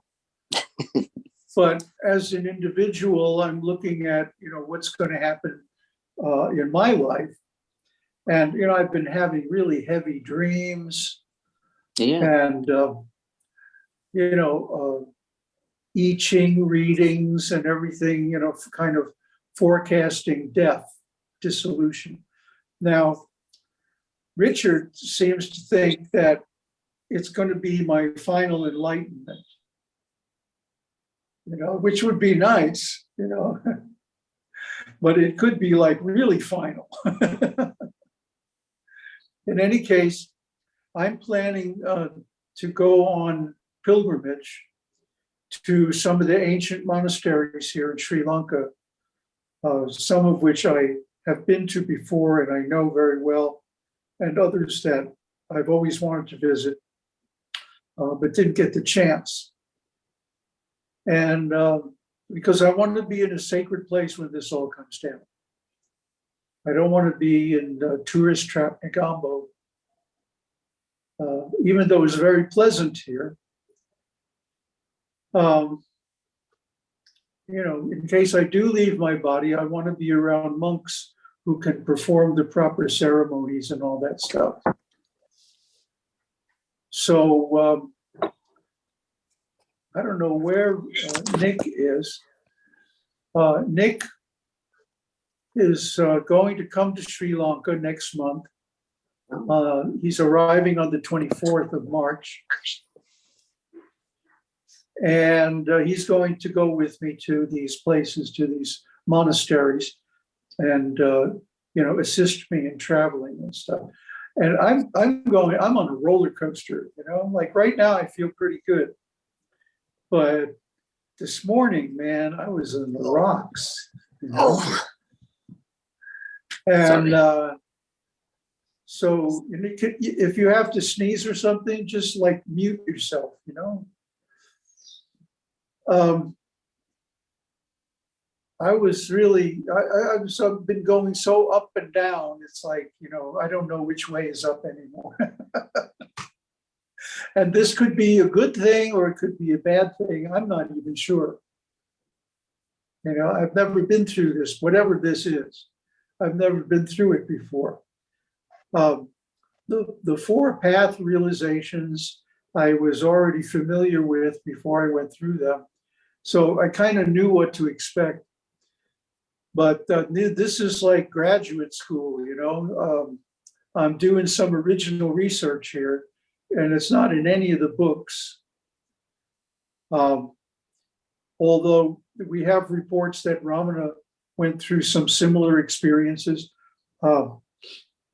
*laughs* but as an individual, I'm looking at you know what's going to happen uh, in my life, and you know I've been having really heavy dreams, Yeah. and uh, you know uh, I Ching readings and everything, you know, kind of forecasting death, dissolution. Now, Richard seems to think that it's going to be my final enlightenment, you know, which would be nice, you know, *laughs* but it could be like really final. *laughs* In any case, I'm planning uh, to go on pilgrimage to some of the ancient monasteries here in Sri Lanka, uh, some of which I have been to before and I know very well, and others that I've always wanted to visit, uh, but didn't get the chance. And uh, because I want to be in a sacred place when this all comes down. I don't want to be in uh, tourist trap Negombo. Uh, even though it's very pleasant here, um, you know, in case I do leave my body, I want to be around monks who can perform the proper ceremonies and all that stuff. So um, I don't know where uh, Nick is. Uh, Nick is uh, going to come to Sri Lanka next month. Uh, he's arriving on the 24th of March. And uh, he's going to go with me to these places, to these monasteries, and uh, you know, assist me in traveling and stuff. And I'm I'm going. I'm on a roller coaster. You know, like right now, I feel pretty good. But this morning, man, I was in the rocks. you know? Oh, And uh, so and it could- if you have to sneeze or something, just like mute yourself, you know? Um, I was really, I, so- been going so up and down. It's like, you know, I don't know which way is up anymore. *laughs* And this could be a good thing or it could be a bad thing. I'm not even sure. You know, I've never been through this, whatever this is. I've never been through it before. Um, the, the four path realizations I was already familiar with before I went through them. So I kind of knew what to expect. But uh, this is like graduate school, you know? Um, I'm doing some original research here, and it's not in any of the books. Um, although we have reports that Ramana went through some similar experiences. Uh,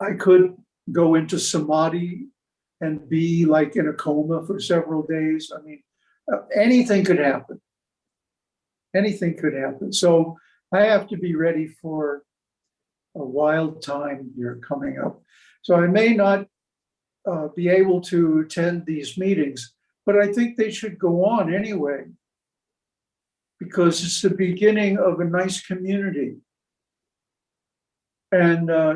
I could go into samadhi and be like in a coma for several days. I mean, uh, anything could happen. Anything could happen. So I have to be ready for a wild time here coming up. So I may not uh, be able to attend these meetings, but I think they should go on anyway because it's the beginning of a nice community. And uh,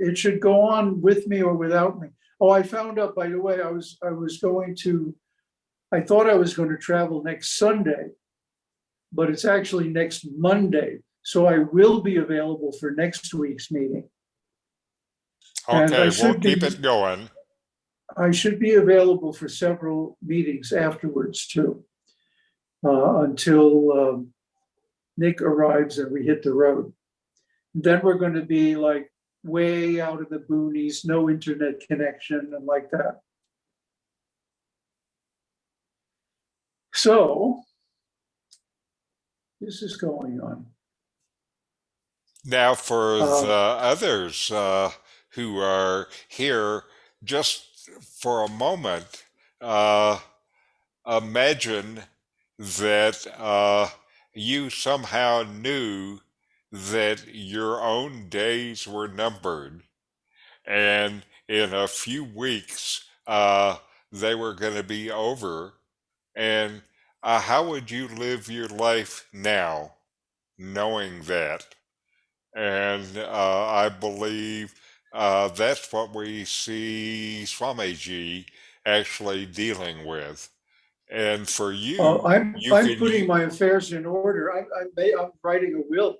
it should go on with me or without me. Oh, I found out, by the way, I was, I was going to, I thought I was going to travel next Sunday, but it's actually next Monday. So I will be available for next week's meeting. And I Okay, we'll should be- keep it going. I should be available for several meetings afterwards too. uh, until um, Nick arrives and we hit the road. Then we're going to be like way out of the boonies, no internet connection and like that. So this is going on. Now, for Uh, the others uh, who are here, just for a moment, uh, imagine that uh, you somehow knew that your own days were numbered, and in a few weeks uh, they were going to be over. And uh, how would you live your life now, knowing that? And uh, I believe uh, that's what we see Swamiji actually dealing with. And for you, Oh, I'm, you I'm putting my affairs in order. I, I, may- I'm writing a will.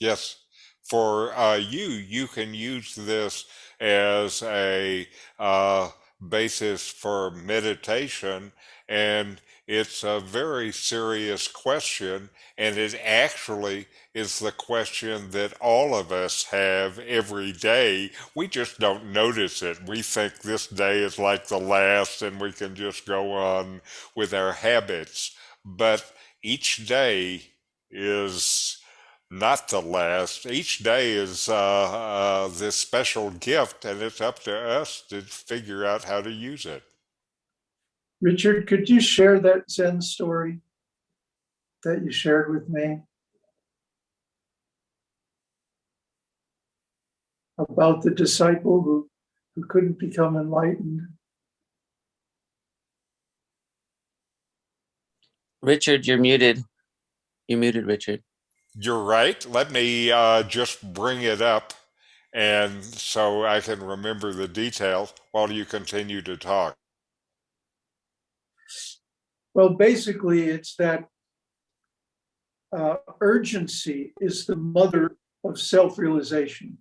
yes, for uh, you, you can use this as a uh, basis for meditation. And it's a very serious question. And it actually is the question that all of us have every day. We just don't notice it. We think this day is like the last and we can just go on with our habits. But each day is not the last. Each day is uh, uh, this special gift, and it's up to us to figure out how to use it. Richard, could you share that Zen story that you shared with me? About the disciple who, who couldn't become enlightened. Richard, you're muted. You're muted, Richard. You're right. Let me uh, just bring it up, and so I can remember the details while you continue to talk. Well, basically, it's that uh, urgency is the mother of self-realization.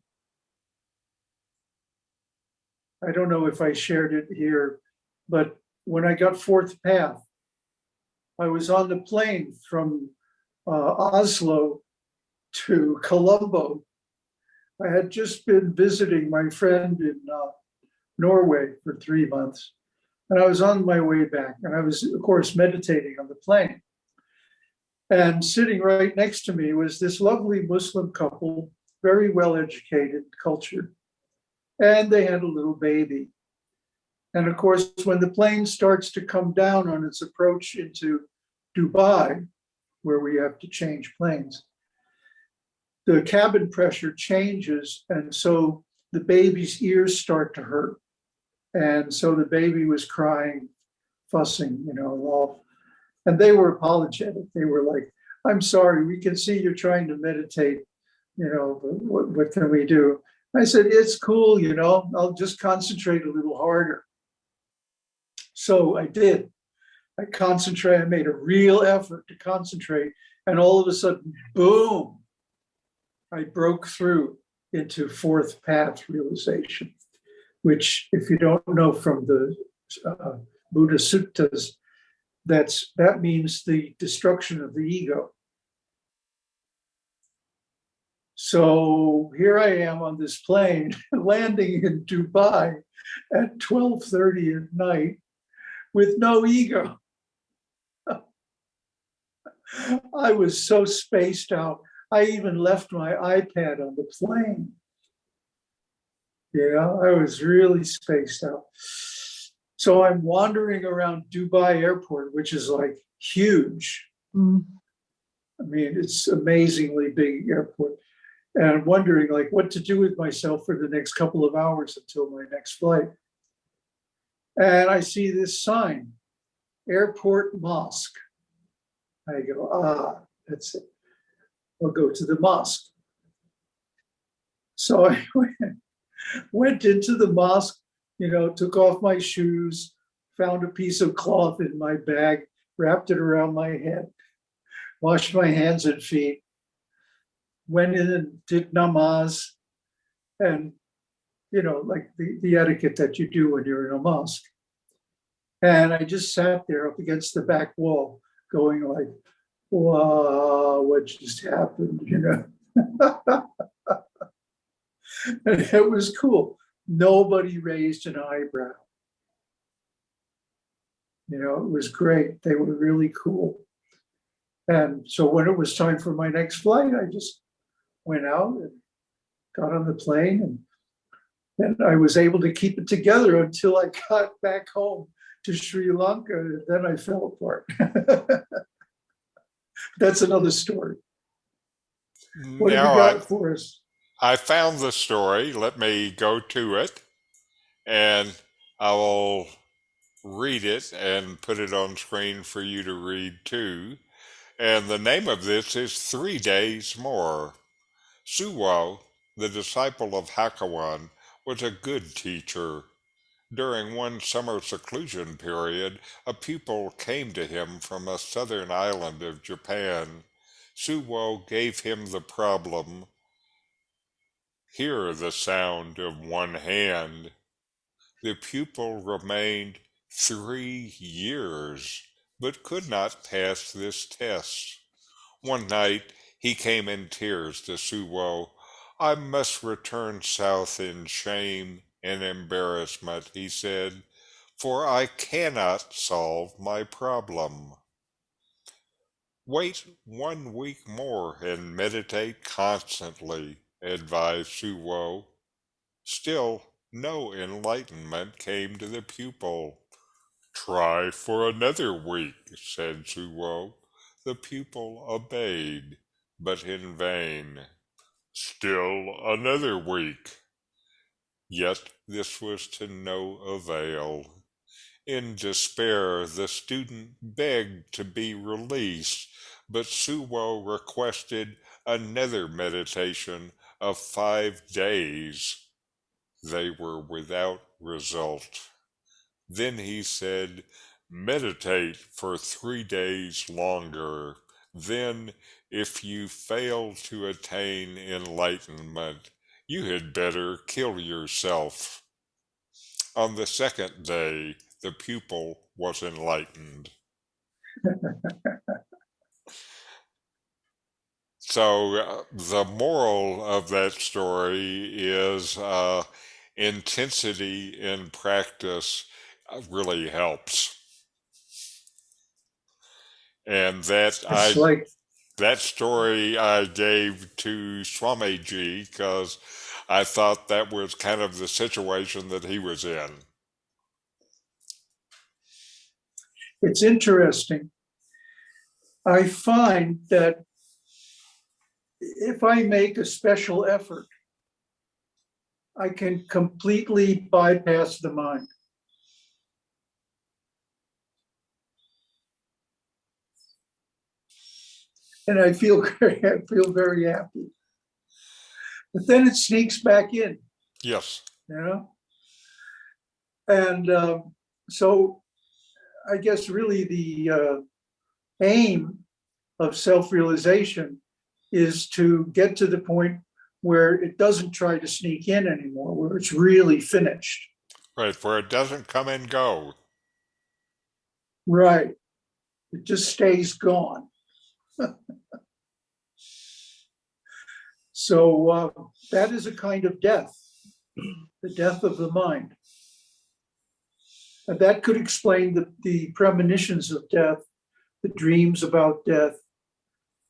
I don't know if I shared it here, but when I got fourth path, I was on the plane from uh, Oslo to Colombo. I had just been visiting my friend in uh, Norway for three months. And I was on my way back, and I was, of course, meditating on the plane. And sitting right next to me was this lovely Muslim couple, very well educated, cultured. And they had a little baby. And of course, when the plane starts to come down on its approach into Dubai, where we have to change planes, the cabin pressure changes. And so the baby's ears start to hurt. And so the baby was crying, fussing, you know, all. And they were apologetic. They were like, I'm sorry, we can see you're trying to meditate, you know, but what, what can we do? I said, it's cool, you know, I'll just concentrate a little harder. So I did. I concentrate, I made a real effort to concentrate. And all of a sudden, boom, I broke through into fourth path realization which if you don't know from the uh, Buddha Suttas, that's that means the destruction of the ego. So here I am on this plane *laughs* landing in Dubai at 12:30 at night with no ego. *laughs* I was so spaced out. I even left my iPad on the plane. Yeah, I was really spaced out. So I'm wandering around Dubai airport, which is like huge. Mm. I mean, it's amazingly big airport. And I'm wondering like what to do with myself for the next couple of hours until my next flight. And I see this sign, airport mosque. I go, ah, that's it. I'll go to the mosque. So *laughs* I went went into the mosque, you know, took off my shoes, found a piece of cloth in my bag, wrapped it around my head, washed my hands and feet, went in and did namaz, and, you know, like the, the etiquette that you do when you're in a mosque. And I just sat there up against the back wall going like, wow, what just happened, *laughs* you know? *laughs* *laughs* And it was cool. Nobody raised an eyebrow. You know, it was great. They were really cool. And so when it was time for my next flight, I just went out and got on the plane and and I was able to keep it together until I *laughs* got back home to Sri Lanka. And then I fell apart. *laughs* That's another story. What have you got I, for us? I found the story. Let me go to it and I will read it and put it on screen for you to read too. And the name of this is Three Days More. Suwo, the disciple of Hakuin, was a good teacher. During one summer seclusion period, a pupil came to him from a southern island of Japan. Suwo gave him the problem hear the sound of one hand. The pupil remained three years, but could not pass this test. One night he came in tears to Suwo. I must return south in shame and embarrassment, he said, for I cannot solve my problem. Wait one week more and meditate constantly, advised Suwo. Still, no enlightenment came to the pupil. Try for another week, said Suwo. The pupil obeyed, but in vain. Still another week. Yet this was to no avail. In despair, the student begged to be released, but Su Suwo requested another meditation of five days. They were without result. Then he said, Meditate for three days longer. Then, if you fail to attain enlightenment, you had better kill yourself. On the second day, the pupil was enlightened. *laughs* so, uh, the moral of that story is uh, intensity in practice uh, really helps. And that I like, that story I gave to Swamiji because I thought that was kind of the situation that he was in. it's interesting. I find that if I make a special effort, I can completely bypass the mind. And I feel, *laughs* very- I feel very happy. But then it sneaks back in, Yes. you know? And um, so I guess really the uh, aim of self-realization is to get to the point where it doesn't try to sneak in anymore, where it's really finished. Right, where it doesn't come and go. Right. It just stays gone. so uh, that is a kind of death, the death of the mind. And that could explain the, the premonitions of death, the dreams about death,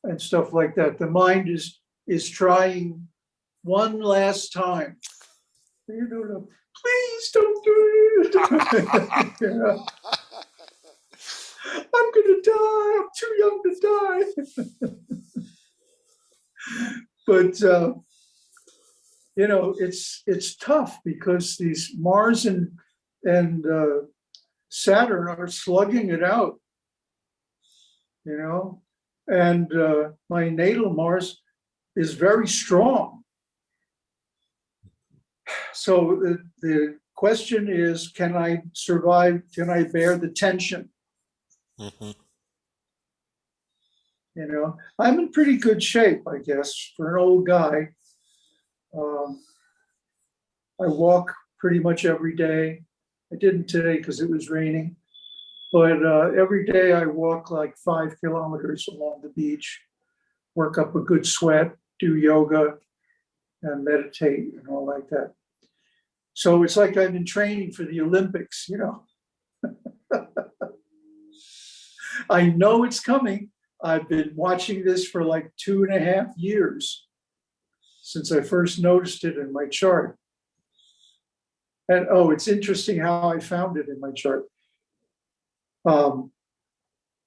and stuff like that. The mind is is trying one last time. You know, please don't do it. *laughs* I'm gonna die. I'm too young to die. *laughs* but uh, you know, it's it's tough because these Mars and and uh, Saturn are slugging it out. You know, and uh, my natal Mars is very strong. So the, the question is, can I survive? Can I bear the tension? Mhm. You know, I'm in pretty good shape, I guess, for an old guy. Um, I walk pretty much every day. I didn't today because it was raining. But uh, every day I walk like five kilometers along the beach, work up a good sweat, do yoga, and meditate and all like that. So it's like I've been training for the Olympics, you know. *laughs* I know it's coming. I've been watching this for like two and a half years since I first noticed it in my chart. And oh, it's interesting how I found it in my chart. Um,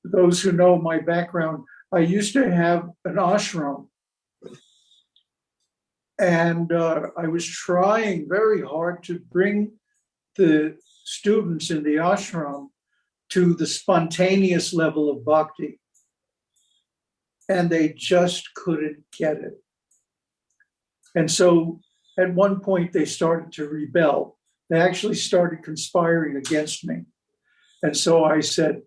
those who know my background, I used to have an ashram. And uh, I was trying very hard to bring the students in the ashram to the spontaneous level of bhakti. And they just couldn't get it. And so at one point, they started to rebel. They actually started conspiring against me. And so I said,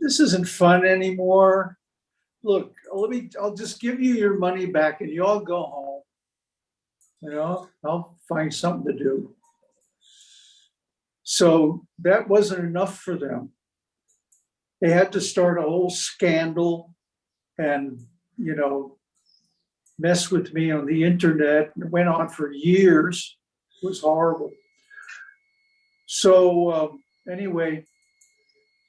this isn't fun anymore. Look, let me, I'll just give you your money back and you all go home. You know, I'll find something to do. So that wasn't enough for them. They had to start a whole scandal and, you know, mess with me on the internet. It went on for years. It was horrible. So um, anyway,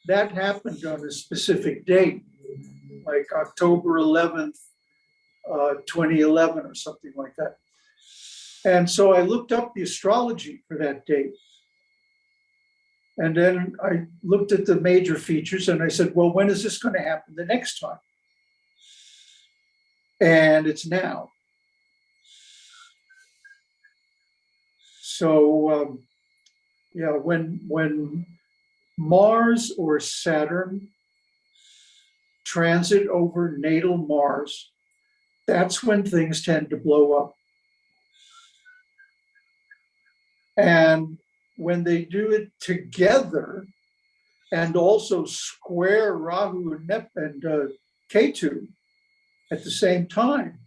that happened on a specific date, like October 11th, uh, 2011 or something like that. And so I looked up the astrology for that date. And then I looked at the major features and I said, well, when is this going to happen the next time? And it's now. So, um, yeah, when when Mars or Saturn transit over natal Mars, that's when things tend to blow up. And when they do it together and also square Rahu and, Nep- and uh, Ketu at the same time.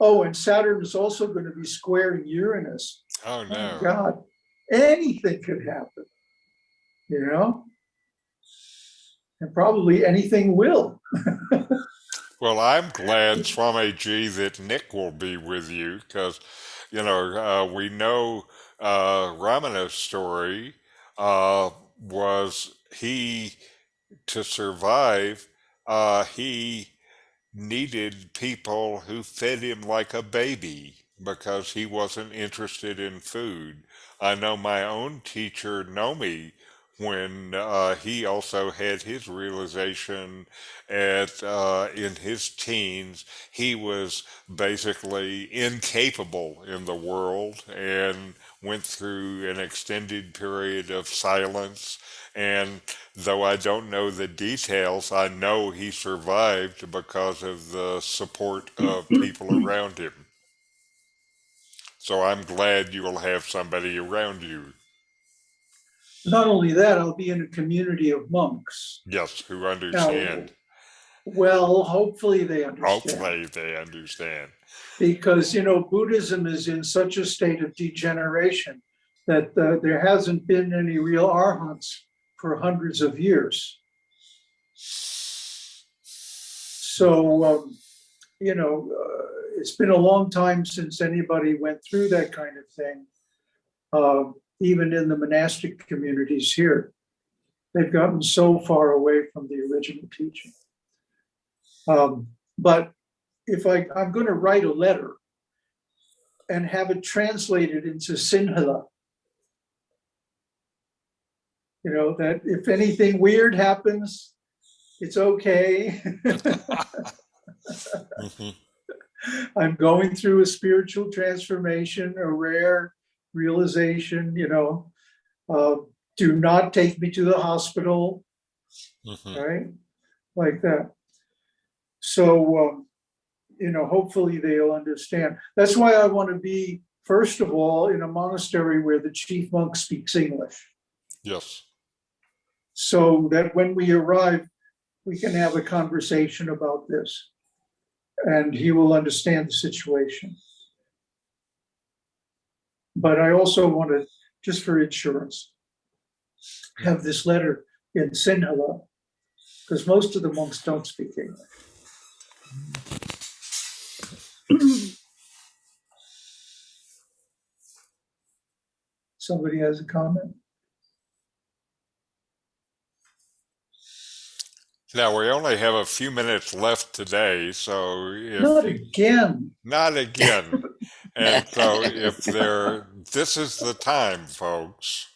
Oh, and Saturn is also going to be squaring Uranus. Oh, Oh, no. God, anything could happen, you know? And probably anything will. *laughs* Well, I'm glad, Swamiji, that Nick will be with you because, you know, uh, we know uh, Ramana's story uh, was he, to survive, uh, he needed people who fed him like a baby because he wasn't interested in food. I know my own teacher, Nomi, when uh, he also had his realization at uh, in his teens, he was basically incapable in the world and went through an extended period of silence. And though I don't know the details, I know he survived because of the support of people around him. So I'm glad you will have somebody around you, Not only that, I'll be in a community of monks. yes, who understand. Well, hopefully they understand. Hopefully they understand. Because, you know, Buddhism is in such a state of degeneration that uh, there hasn't been any real arhats for hundreds of years. So, um, you know, uh, it's been a long time since anybody went through that kind of thing. Uh, even in the monastic communities here, they've gotten so far away from the original teaching. Um, but if I, I'm going to write a letter and have it translated into Sinhala, you know, that if anything weird happens, it's okay. *laughs* *laughs* Mhm. I'm going through a spiritual transformation, a rare realization, you know. Uh, do not take me to the hospital, Mhm. right? Like that. So, um, you know, hopefully they'll understand. That's why I want to be, first of all, in a monastery where the chief monk speaks English. Yes. So that when we arrive, we can have a conversation about this and he will understand the situation. But I also want to, just for insurance, have this letter in Sinhala, because most of the monks don't speak English. Somebody has a comment? Now, we only have a few minutes left today, so if Not again. not again. *laughs* And so if there, this is the time, folks.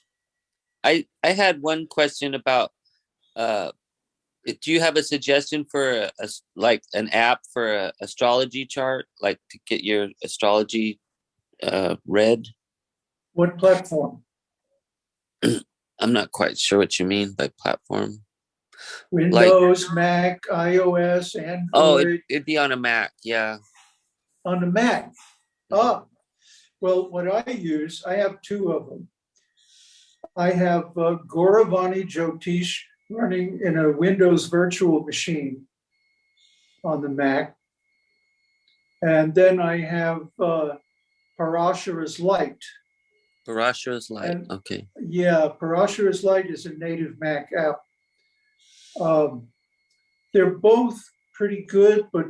I I had one question about uh do you have a suggestion for a like an app for a astrology chart like to get your astrology uh read? What platform? *clears throat* I'm not quite sure what you mean by platform. Windows, Mac, iOS, and Oh, it, it'd be on a Mac. Yeah. on the Mac. Oh, well, what I use, I have two of them. I have uh, Goravani Jyotish running in a Windows virtual machine on the Mac. And then I have uh, Parashara's Light. Parashara's light. And- Okay. Yeah, Parashara's Light is a native Mac app. Um, They're both pretty good, but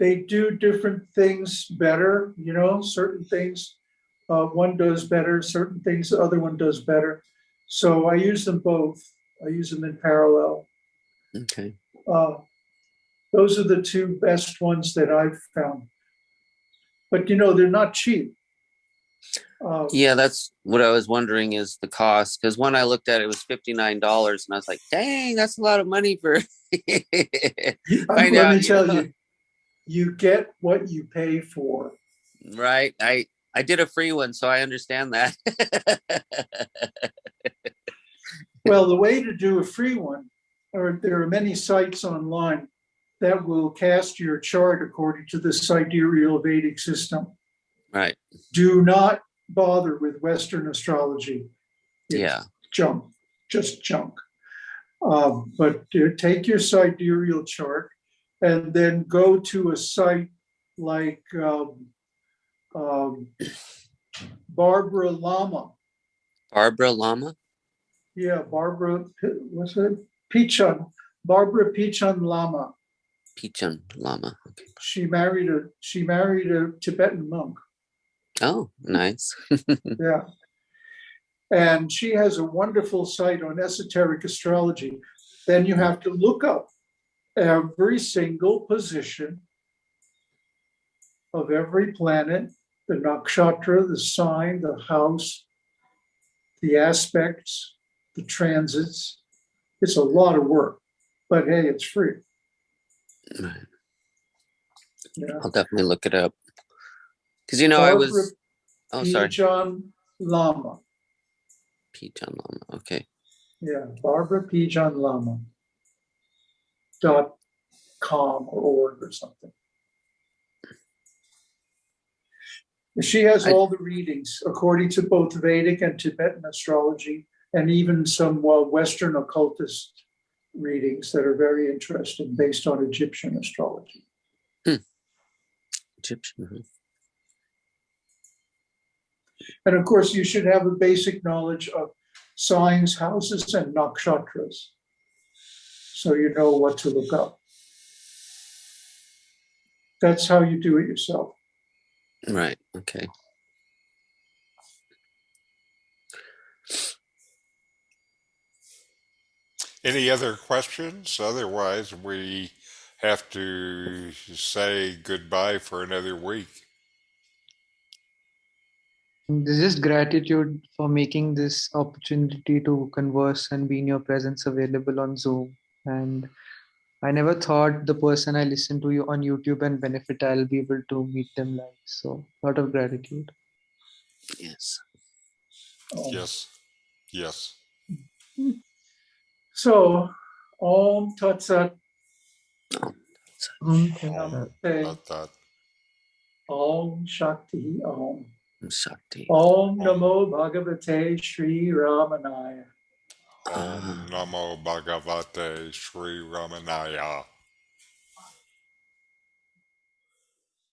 they do different things better, you know, certain things. Uh, one does better, certain things the other one does better. So I use them both. I use them in parallel. Okay. Uh, Those are the two best ones that I've found. But you know, they're not cheap. Uh, Yeah, that's what I was wondering is the cost because when I looked at it, it was fifty nine dollars, and I was like, "Dang, that's a lot of money for." *laughs* I'm- Let me you tell know. you, you get what you pay for. right. I I did a free one, so I understand that. *laughs* Well, the way to do a free one, or there are many sites online that will cast your chart according to the sidereal Vedic system. right. Do not bother with Western astrology. It's Yeah. Junk, just junk. Um, but take your sidereal chart and then go to a site like um, um, Barbara Lama. Barbara Lama. Yeah, Barbara, what's it? Pijan, Barbara Pijan Lama. Pijan Lama. Okay. She married a, she married a Tibetan monk. Oh, nice. *laughs* Yeah. And she has a wonderful site on esoteric astrology. Then you have to look up every single position of every planet, the nakshatra, the sign, the house, the aspects, the transits. It's a lot of work, but hey, it's free. Right. Yeah. I'll definitely look it up. Because you know I was. Oh, sorry. John Lama. Pijan Lama. Okay. Yeah, Barbara Pijan Lama. Dot com or org or something. She has I- all the readings according to both Vedic and Tibetan astrology, and even some uh, Western occultist readings that are very interesting based on Egyptian astrology. Egyptian. Huh? And of course, you should have a basic knowledge of signs, houses, and nakshatras. So you know what to look up. That's how you do it yourself. Right. Okay. Any other questions? Otherwise, we have to say goodbye for another week. There's just gratitude for making this opportunity to converse and be in your presence available on Zoom. And I never thought the person I listen to you on YouTube and benefit, I'll be able to meet them live. So, a lot of gratitude. Yes. Um, Yes, yes. So, Om Tat Sat, Namaste, Not that. Om Shakti Om. Shakti. Om Namo Bhagavate Sri Ramanaya. Ah. Om Namo Bhagavate Sri Ramanaya.